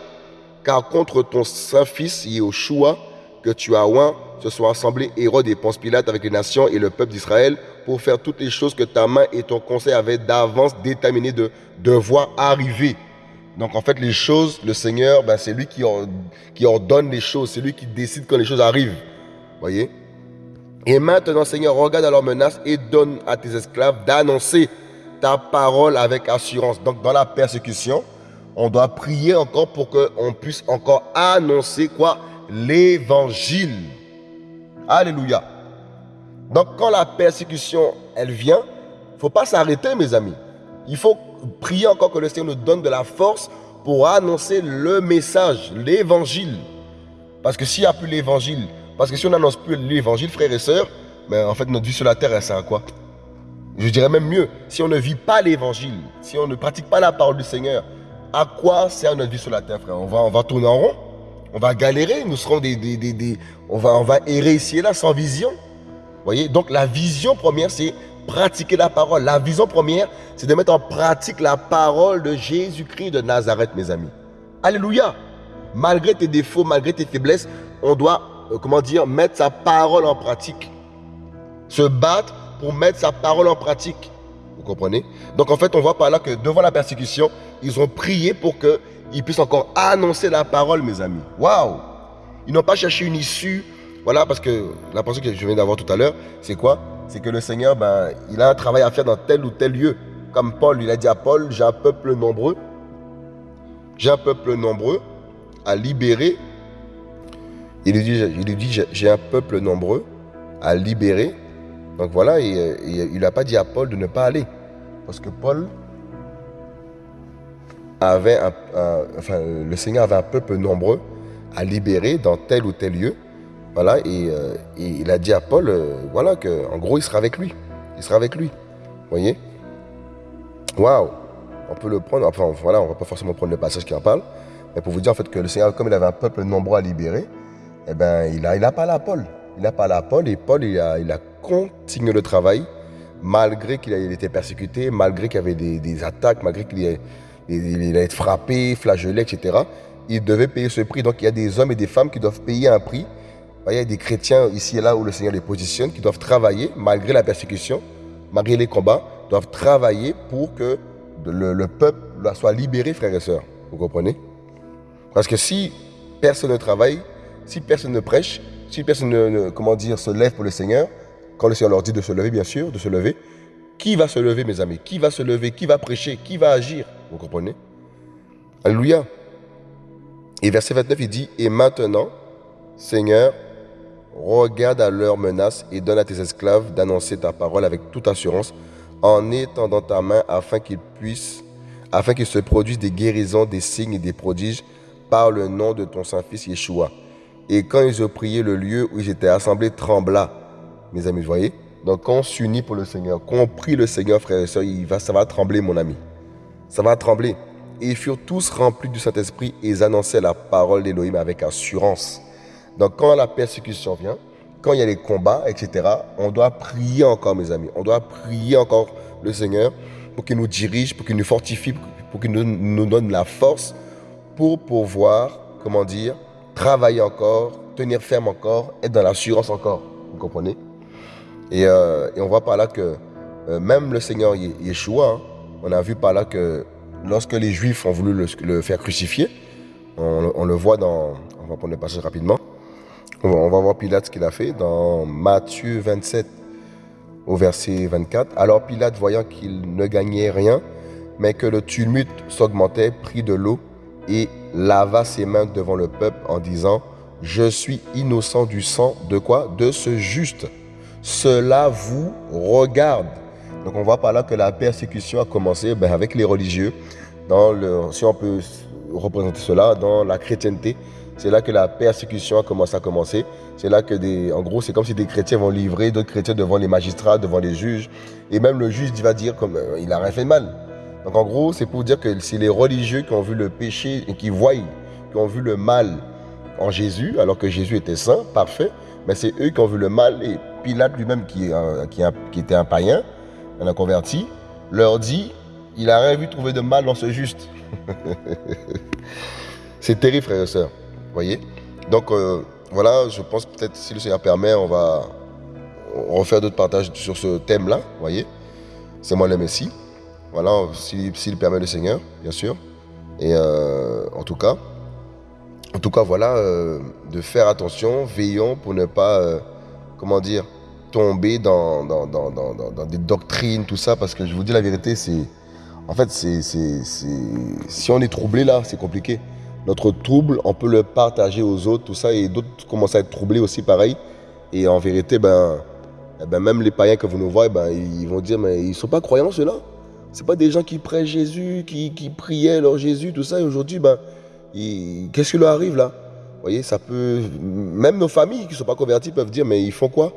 Car contre ton saint-fils Yehoshua, que tu as oint, se sont assemblés Hérode et Ponce Pilate avec les nations et le peuple d'Israël pour faire toutes les choses que ta main et ton conseil avaient d'avance déterminé de devoir arriver. Donc en fait, les choses, le Seigneur, ben, c'est lui qui, ordonne les choses, c'est lui qui décide quand les choses arrivent. Voyez? Et maintenant, Seigneur, regarde à leurs menaces et donne à tes esclaves d'annoncer ta parole avec assurance. Donc dans la persécution, on doit prier encore pour qu'on puisse encore annoncer quoi? L'évangile. Alléluia. Donc quand la persécution, elle vient, il ne faut pas s'arrêter mes amis. Il faut prier encore que le Seigneur nous donne de la force pour annoncer le message, l'évangile. Parce que s'il n'y a plus l'évangile, parce que si on n'annonce plus l'évangile, frères et sœurs, mais en fait notre vie sur la terre, elle sert à quoi? Je dirais même mieux, si on ne vit pas l'évangile, si on ne pratique pas la parole du Seigneur, à quoi sert notre vie sur la terre, frère? On va, on va tourner en rond, on va galérer, nous serons des, des, on, va, on errer ici et là sans vision. voyez? Donc la vision première, c'est pratiquer la parole. La vision première, c'est de mettre en pratique la parole de Jésus-Christ de Nazareth, mes amis. Alléluia. Malgré tes défauts, malgré tes faiblesses, on doit, euh, comment dire, mettre sa parole en pratique. Se battre pour mettre sa parole en pratique. Vous comprenez? Donc en fait, on voit par là que devant la persécution, ils ont prié pour qu'ils puissent encore annoncer la parole, mes amis. Waouh Ils n'ont pas cherché une issue. Voilà, parce que la pensée que je viens d'avoir tout à l'heure, c'est quoi? C'est que le Seigneur, ben, il a un travail à faire dans tel ou tel lieu. Comme Paul, il a dit à Paul, j'ai un peuple nombreux, j'ai un peuple nombreux à libérer. Il lui dit, j'ai un peuple nombreux à libérer. Donc voilà, il n'a pas dit à Paul de ne pas aller. Parce que Paul avait le Seigneur avait un peuple nombreux à libérer dans tel ou tel lieu. Voilà, euh, et, il a dit à Paul, euh, voilà, qu'en gros, il sera avec lui. Il sera avec lui. Vous voyez? Waouh On peut le prendre, enfin, voilà, on va pas forcément prendre le passage qui en parle, mais pour vous dire en fait que le Seigneur, comme il avait un peuple nombreux à libérer, eh ben, il a, il a parlé à Paul. Il a parlé à Paul, et Paul, il a, il a continué le travail, malgré qu'il a été persécuté, malgré qu'il y avait des, attaques, malgré qu'il il, été frappé, flagellé, etc. Il devait payer ce prix. Donc, il y a des hommes et des femmes qui doivent payer un prix il y a des chrétiens ici et là où le Seigneur les positionne qui doivent travailler malgré la persécution, malgré les combats, doivent travailler pour que le, peuple soit libéré, frères et sœurs. Vous comprenez? Parce que si personne ne travaille, si personne ne prêche, si personne ne, comment dire, se lève pour le Seigneur, quand le Seigneur leur dit de se lever, bien sûr, de se lever, qui va se lever, mes amis? Qui va se lever? Qui va prêcher? Qui va agir? Vous comprenez? Alléluia. Et verset 29, il dit, et maintenant, Seigneur, Regarde à leurs menaces et donne à tes esclaves d'annoncer ta parole avec toute assurance en étendant ta main afin qu'ils puissent, afin qu'il se produisent des guérisons, des signes et des prodiges par le nom de ton Saint-Fils Yeshua. Et quand ils ont prié, le lieu où ils étaient assemblés trembla. Mes amis, vous voyez? Donc quand on s'unit pour le Seigneur, quand on prie le Seigneur, frères et sœurs, il va, ça va trembler, mon ami. Ça va trembler. Et ils furent tous remplis du Saint-Esprit et ils annonçaient la parole d'Élohim avec assurance. Donc quand la persécution vient, quand il y a les combats, etc., on doit prier encore, mes amis. On doit prier encore le Seigneur pour qu'il nous dirige, pour qu'il nous fortifie, pour qu'il nous, donne la force pour pouvoir, comment dire, travailler encore, tenir ferme encore, être dans l'assurance encore. Vous comprenez? Et, euh, on voit par là que euh, même le Seigneur Yeshua, hein, on a vu par là que lorsque les Juifs ont voulu le, faire crucifier, on, on, le voit dans, on va prendre le passage rapidement, on va voir Pilate ce qu'il a fait dans Matthieu 27 au verset 24. Alors Pilate, voyant qu'il ne gagnait rien, mais que le tumulte s'augmentait, prit de l'eau et lava ses mains devant le peuple en disant, je suis innocent du sang de quoi? De ce juste. Cela vous regarde. Donc on voit par là que la persécution a commencé ben, avec les religieux, dans le, si on peut représenter cela, dans la chrétienté. C'est là que la persécution a commencé à commencer. C'est là que, en gros, c'est comme si des chrétiens vont livrer d'autres chrétiens devant les magistrats, devant les juges. Et même le juge va dire comme euh, n'a rien fait de mal. Donc en gros, c'est pour dire que c'est les religieux qui ont vu le péché et qui voient, qui ont vu le mal en Jésus, alors que Jésus était saint, parfait. Mais c'est eux qui ont vu le mal. Et Pilate lui-même, qui, était un païen, un converti, leur dit, il n'a rien vu trouver de mal dans ce juste. c'est terrible, frères et sœurs Donc euh, voilà, je pense peut-être si le Seigneur permet, on va refaire d'autres partages sur ce thème-là, voyez C'est moi le Messie. Voilà, s'il permet le Seigneur, bien sûr. Et euh, en tout cas, en tout cas, voilà, euh, de faire attention, veillons pour ne pas, comment dire, tomber dans, dans, des doctrines, tout ça, parce que je vous dis la vérité, c'est. En fait, c'est, si on est troublé là, c'est compliqué. Notre trouble, on peut le partager aux autres, tout ça, et d'autres commencent à être troublés aussi, pareil. Et en vérité, ben, eh ben même les païens que vous nous voyez, ben, ils vont dire, mais ils ne sont pas croyants ceux-là. C'est pas des gens qui prêchent Jésus, qui, qui priaient leur Jésus, tout ça. Et aujourd'hui, ben, qu'est-ce qui leur arrive là? Vous voyez, ça peut. Même nos familles qui ne sont pas converties peuvent dire, mais ils font quoi?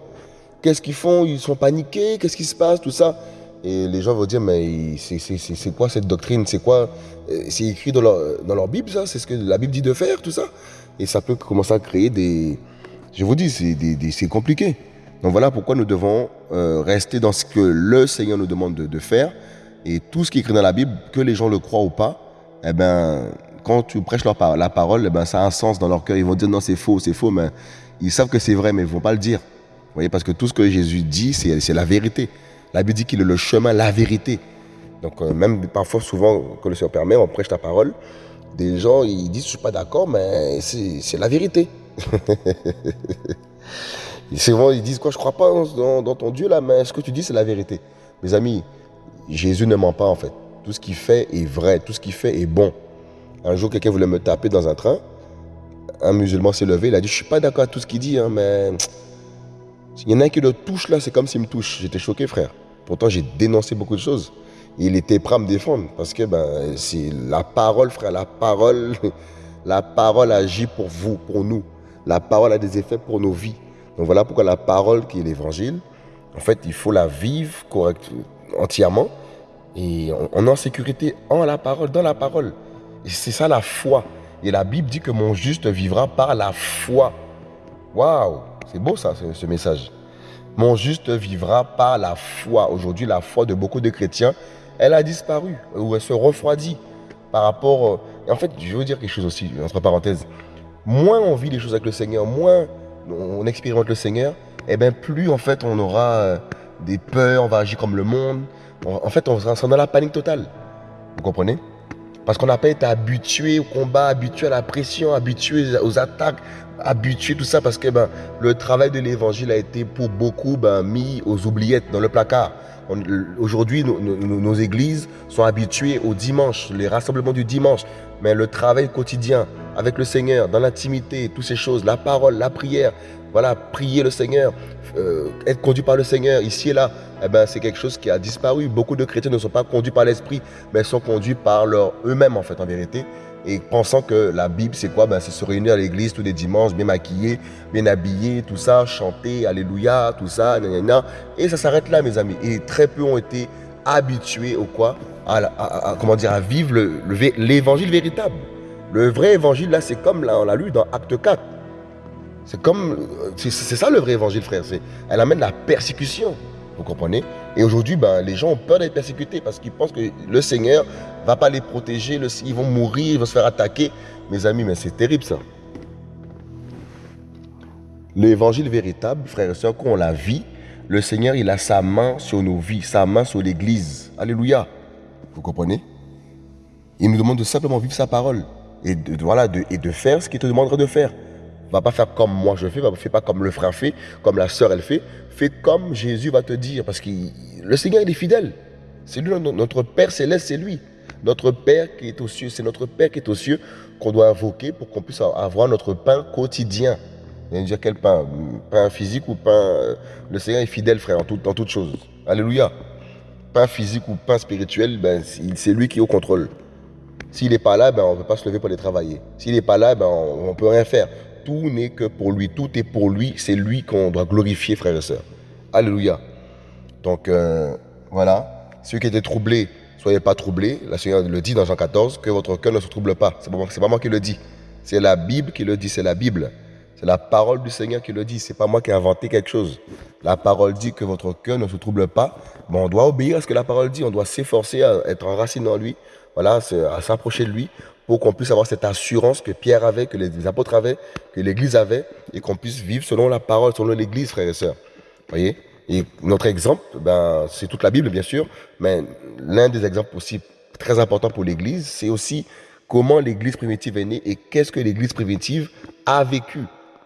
Qu'est-ce qu'ils font? Ils sont paniqués Qu'est-ce qui se passe Tout ça? Et les gens vont dire, mais c'est quoi cette doctrine? C'est quoi euh, C'est écrit dans leur, Bible, ça? C'est ce que la Bible dit de faire, tout ça? Et ça peut commencer à créer des... Je vous dis, c'est compliqué. Donc voilà pourquoi nous devons euh, rester dans ce que le Seigneur nous demande de, faire. Et tout ce qui est écrit dans la Bible, que les gens le croient ou pas, eh ben, quand tu prêches leur, la parole, eh ben, ça a un sens dans leur cœur. Ils vont dire non, c'est faux, c'est faux, mais ils savent que c'est vrai, mais ils ne vont pas le dire. Vous voyez, parce que tout ce que Jésus dit, c'est la vérité. La Bible dit qu'il est le chemin, la vérité. Donc euh, même parfois, souvent, que le Seigneur permet, on prêche la parole. Des gens, ils disent, je ne suis pas d'accord, mais c'est la vérité. souvent, ils disent, quoi, je ne crois pas dans, ton Dieu là, mais ce que tu dis, c'est la vérité. Mes amis, Jésus ne ment pas en fait. Tout ce qu'il fait est vrai, tout ce qu'il fait est bon. Un jour, quelqu'un voulait me taper dans un train. Un musulman s'est levé, il a dit, je ne suis pas d'accord avec tout ce qu'il dit, hein, mais il y en a un qui le touche là, c'est comme s'il me touche. J'étais choqué, frère. Pourtant, j'ai dénoncé beaucoup de choses. il était prêt à me défendre parce que ben, c'est la parole, frère. La parole, la parole agit pour vous, pour nous. La parole a des effets pour nos vies. Donc voilà pourquoi la parole qui est l'évangile, en fait, il faut la vivre correctement, entièrement. Et on, est en sécurité en la parole, dans la parole. Et c'est ça la foi. Et la Bible dit que mon juste vivra par la foi. Waouh c'est beau ça, ce, message. Mon juste vivra par la foi. Aujourd'hui, la foi de beaucoup de chrétiens, elle a disparu ou elle se refroidit par rapport. Euh, en fait, je veux dire quelque chose aussi, entre parenthèses. Moins on vit les choses avec le Seigneur, moins on expérimente le Seigneur, et eh bien plus en fait on aura euh, des peurs, on va agir comme le monde. En fait, on sera dans la panique totale. Vous comprenez? Parce qu'on n'a pas été habitué au combat, habitué à la pression, habitué aux attaques, habitué tout ça parce que ben, le travail de l'évangile a été pour beaucoup ben, mis aux oubliettes, dans le placard. Aujourd'hui, nos, églises sont habituées au dimanche, les rassemblements du dimanche, mais le travail quotidien avec le Seigneur, dans l'intimité, toutes ces choses, la parole, la prière, voilà, prier le Seigneur, euh, être conduit par le Seigneur ici et là, eh ben, c'est quelque chose qui a disparu. Beaucoup de chrétiens ne sont pas conduits par l'esprit, mais sont conduits par leur eux-mêmes en fait, en vérité et pensant que la Bible, c'est quoi? Ben, C'est se réunir à l'église tous les dimanches, bien maquillé, bien habillé, tout ça, chanter, alléluia, tout ça, et ça s'arrête là, mes amis. Et très peu ont été habitués au quoi? À, comment dire, à vivre l'évangile véritable. Le vrai évangile, là, c'est comme on l'a lu dans Acte 4. C'est comme, c'est ça le vrai évangile, frère. Elle amène la persécution. Vous comprenez? Et aujourd'hui, ben, les gens ont peur d'être persécutés parce qu'ils pensent que le Seigneur va pas les protéger, ils vont mourir, ils vont se faire attaquer. Mes amis, mais c'est terrible ça. L'évangile véritable, frères et sœurs, quand on la vit, le Seigneur, il a sa main sur nos vies, sa main sur l'Église. Alléluia. Vous comprenez? Il nous demande de simplement vivre sa parole et de, voilà, et de faire ce qu'il te demanderait de faire va pas faire comme moi je fais, va pas comme le frère fait, comme la sœur elle fait. Fais comme Jésus va te dire, parce que le Seigneur il est fidèle. C'est lui, notre Père céleste, c'est lui. Notre Père qui est aux cieux, c'est notre Père qui est aux cieux qu'on doit invoquer pour qu'on puisse avoir notre pain quotidien. a dire quel pain? Pain physique ou pain... Euh, le Seigneur est fidèle, frère, en toutes choses. Alléluia. Pain physique ou pain spirituel, ben, c'est lui qui est au contrôle. S'il n'est pas là, ben, on ne peut pas se lever pour aller travailler. S'il n'est pas là, ben, on ne peut rien faire tout n'est que pour lui, tout est pour lui, c'est lui qu'on doit glorifier, frères et sœurs. Alléluia. Donc euh, voilà, ceux qui étaient troublés, soyez pas troublés. La Seigneur le dit dans Jean 14, que votre cœur ne se trouble pas. C'est pas, pas moi qui le dis. C'est la Bible qui le dit, c'est la Bible. C'est la parole du Seigneur qui le dit. C'est pas moi qui ai inventé quelque chose. La parole dit que votre cœur ne se trouble pas. Mais on doit obéir à ce que la parole dit. On doit s'efforcer à être enraciné en lui. Voilà, à s'approcher de lui pour qu'on puisse avoir cette assurance que Pierre avait, que les apôtres avaient, que l'Église avait, et qu'on puisse vivre selon la parole, selon l'Église, frères et sœurs. voyez? Et notre exemple, ben, c'est toute la Bible, bien sûr, mais l'un des exemples aussi très importants pour l'Église, c'est aussi comment l'Église primitive est née et qu'est-ce que l'Église primitive a vécu.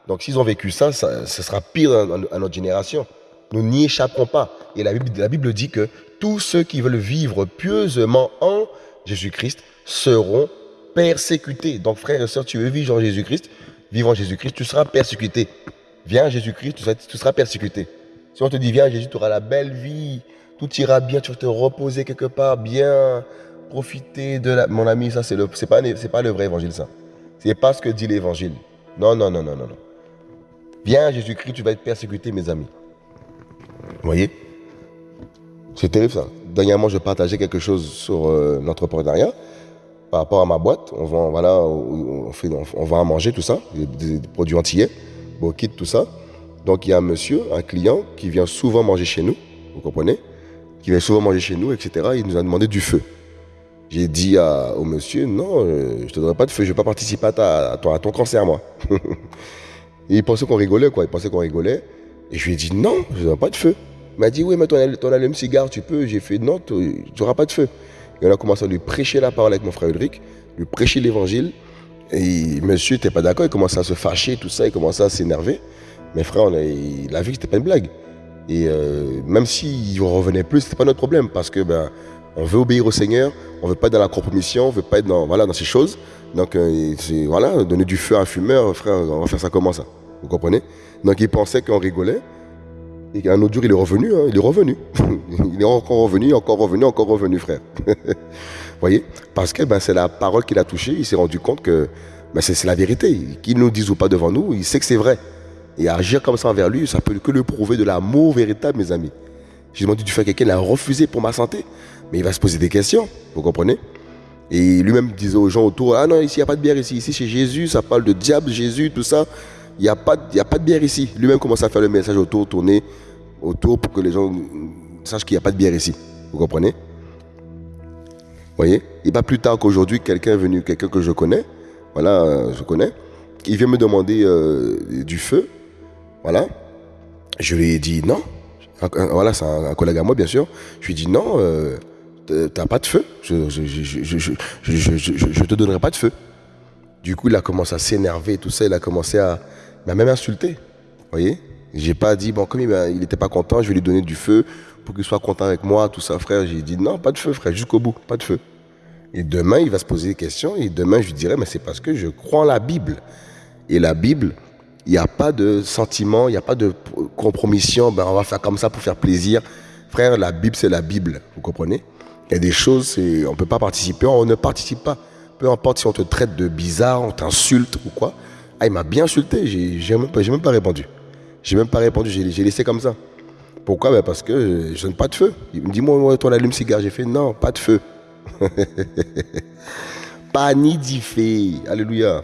Donc s'ils ont vécu ça, ça, sera pire à, notre génération. Nous n'y échapperons pas. Et la Bible, la Bible dit que tous ceux qui veulent vivre pieusement en Jésus-Christ seront persécutés. Donc frères et sœurs, tu veux vivre en Jésus-Christ, vivre en Jésus-Christ, tu seras persécuté. Viens Jésus-Christ, tu seras, persécuté. Si on te dit viens Jésus, tu auras la belle vie, tout ira bien, tu vas te reposer quelque part, bien profiter de la... Mon ami, ça c'est le, pas, le vrai évangile ça. C'est pas ce que dit l'évangile. Non, non, non, non, non, non. Viens Jésus-Christ, tu vas être persécuté, mes amis. Vous voyez? C'est terrible ça. Dernièrement, je partageais quelque chose sur euh, l'entrepreneuriat par rapport à ma boîte. On vend, voilà, on, fait, on, vend à manger, tout ça, des, produits entiers, kit, tout ça. Donc il y a un monsieur, un client qui vient souvent manger chez nous, vous comprenez Qui vient souvent manger chez nous, etc. Il nous a demandé du feu. J'ai dit au monsieur, non, euh, je ne te donnerai pas de feu, je ne vais pas participer à, à, ton, cancer, moi. Il pensait qu'on rigolait, quoi. Il pensait qu'on rigolait. Et je lui ai dit, non, je ne donnerai pas de feu. Il m'a dit, oui, mais ton, ton allume-cigare, tu peux. J'ai fait, non, tu n'auras pas de feu. Et on a commencé à lui prêcher la parole avec mon frère Ulrich, lui prêcher l'évangile. Et monsieur n'était pas d'accord, il commençait à se fâcher, tout ça, il commençait à s'énerver. Mais frère, on a, il a vu que c'était pas une blague. Et euh, même s'il revenait plus, c'était pas notre problème parce que ben, on veut obéir au Seigneur, on veut pas être dans la compromission, on veut pas être dans, voilà, ces choses. Donc euh, voilà, donner du feu à un fumeur, frère, on va faire ça comment ça? Vous comprenez? Donc il pensait qu'on rigolait. Et qu'un autre jour, il est revenu, hein, il est revenu. il est encore revenu, encore revenu, encore revenu, frère. Vous voyez Parce que ben, c'est la parole qu'il a touchée, il s'est rendu compte que ben, c'est la vérité. Qu'il nous dise ou pas devant nous, il sait que c'est vrai. Et agir comme ça envers lui, ça peut que le prouver de l'amour véritable, mes amis. J'ai demandé du faire quelqu'un, il a refusé pour ma santé. Mais il va se poser des questions, vous comprenez? Et lui-même disait aux gens autour, ah non, ici, il n'y a pas de bière ici. Ici, chez Jésus, ça parle de diable, Jésus, tout ça. Il n'y a, pas, a pas de bière ici. Lui-même commence à faire le message autour, tourner autour pour que les gens sachent qu'il n'y a pas de bière ici. Vous comprenez? Vous voyez? Et pas plus tard qu'aujourd'hui, quelqu'un est venu, quelqu'un que je connais, voilà, je connais, il vient me demander euh, du feu voilà. Je lui ai dit non. Voilà, c'est un, collègue à moi, bien sûr. Je lui ai dit non, euh, t'as pas de feu. Je je, te donnerai pas de feu. Du coup, il a commencé à s'énerver, tout ça. Il a commencé à m'a même insulté. Vous voyez? J'ai pas dit, bon, comme il n'était pas content, je vais lui donner du feu pour qu'il soit content avec moi, tout ça, frère. J'ai dit non, pas de feu, frère, jusqu'au bout, pas de feu. Et demain, il va se poser des questions. Et demain, je lui dirai, mais c'est parce que je crois en la Bible. Et la Bible, il n'y a pas de sentiment, il n'y a pas de compromission, ben on va faire comme ça pour faire plaisir. Frère, la Bible, c'est la Bible, vous comprenez? Il y a des choses, on ne peut pas participer, on ne participe pas. Peu importe si on te traite de bizarre, on t'insulte ou quoi. Ah, il m'a bien insulté, j'ai même, même pas répondu. J'ai même pas répondu, j'ai laissé comme ça. Pourquoi? Ben Parce que je n'ai pas de feu. Il me dit, moi, toi, allume cigare. J'ai fait, non, pas de feu. pas ni d'y Alléluia.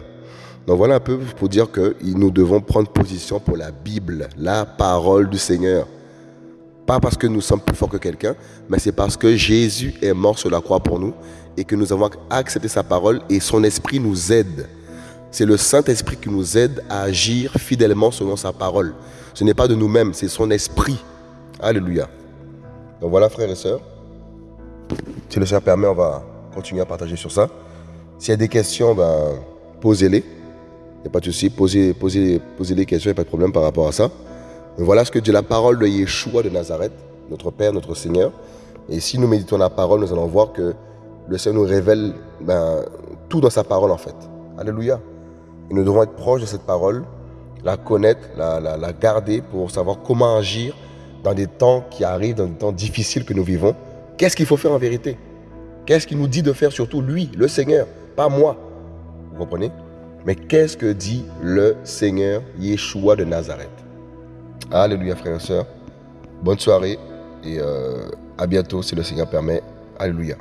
Donc voilà un peu pour dire que nous devons prendre position pour la Bible, la parole du Seigneur. Pas parce que nous sommes plus forts que quelqu'un, mais c'est parce que Jésus est mort sur la croix pour nous et que nous avons accepté sa parole et son esprit nous aide. C'est le Saint-Esprit qui nous aide à agir fidèlement selon sa parole. Ce n'est pas de nous-mêmes, c'est son esprit. Alléluia. Donc voilà frères et sœurs. Si le Seigneur permet, on va continuer à partager sur ça. S'il y a des questions, ben, posez-les. Il n'y a pas de souci, posez, posez, posez des questions, il n'y a pas de problème par rapport à ça. Mais voilà ce que dit la parole de Yeshua de Nazareth, notre Père, notre Seigneur. Et si nous méditons la parole, nous allons voir que le Seigneur nous révèle ben, tout dans sa parole en fait. Alléluia. Nous devons être proches de cette parole, la connaître, la, la garder pour savoir comment agir dans des temps qui arrivent, dans des temps difficiles que nous vivons. Qu'est-ce qu'il faut faire en vérité? Qu'est-ce qu'il nous dit de faire surtout lui, le Seigneur, pas moi? Vous comprenez? Mais qu'est-ce que dit le Seigneur Yeshua de Nazareth? Alléluia frères et sœurs. Bonne soirée et euh, à bientôt si le Seigneur permet. Alléluia.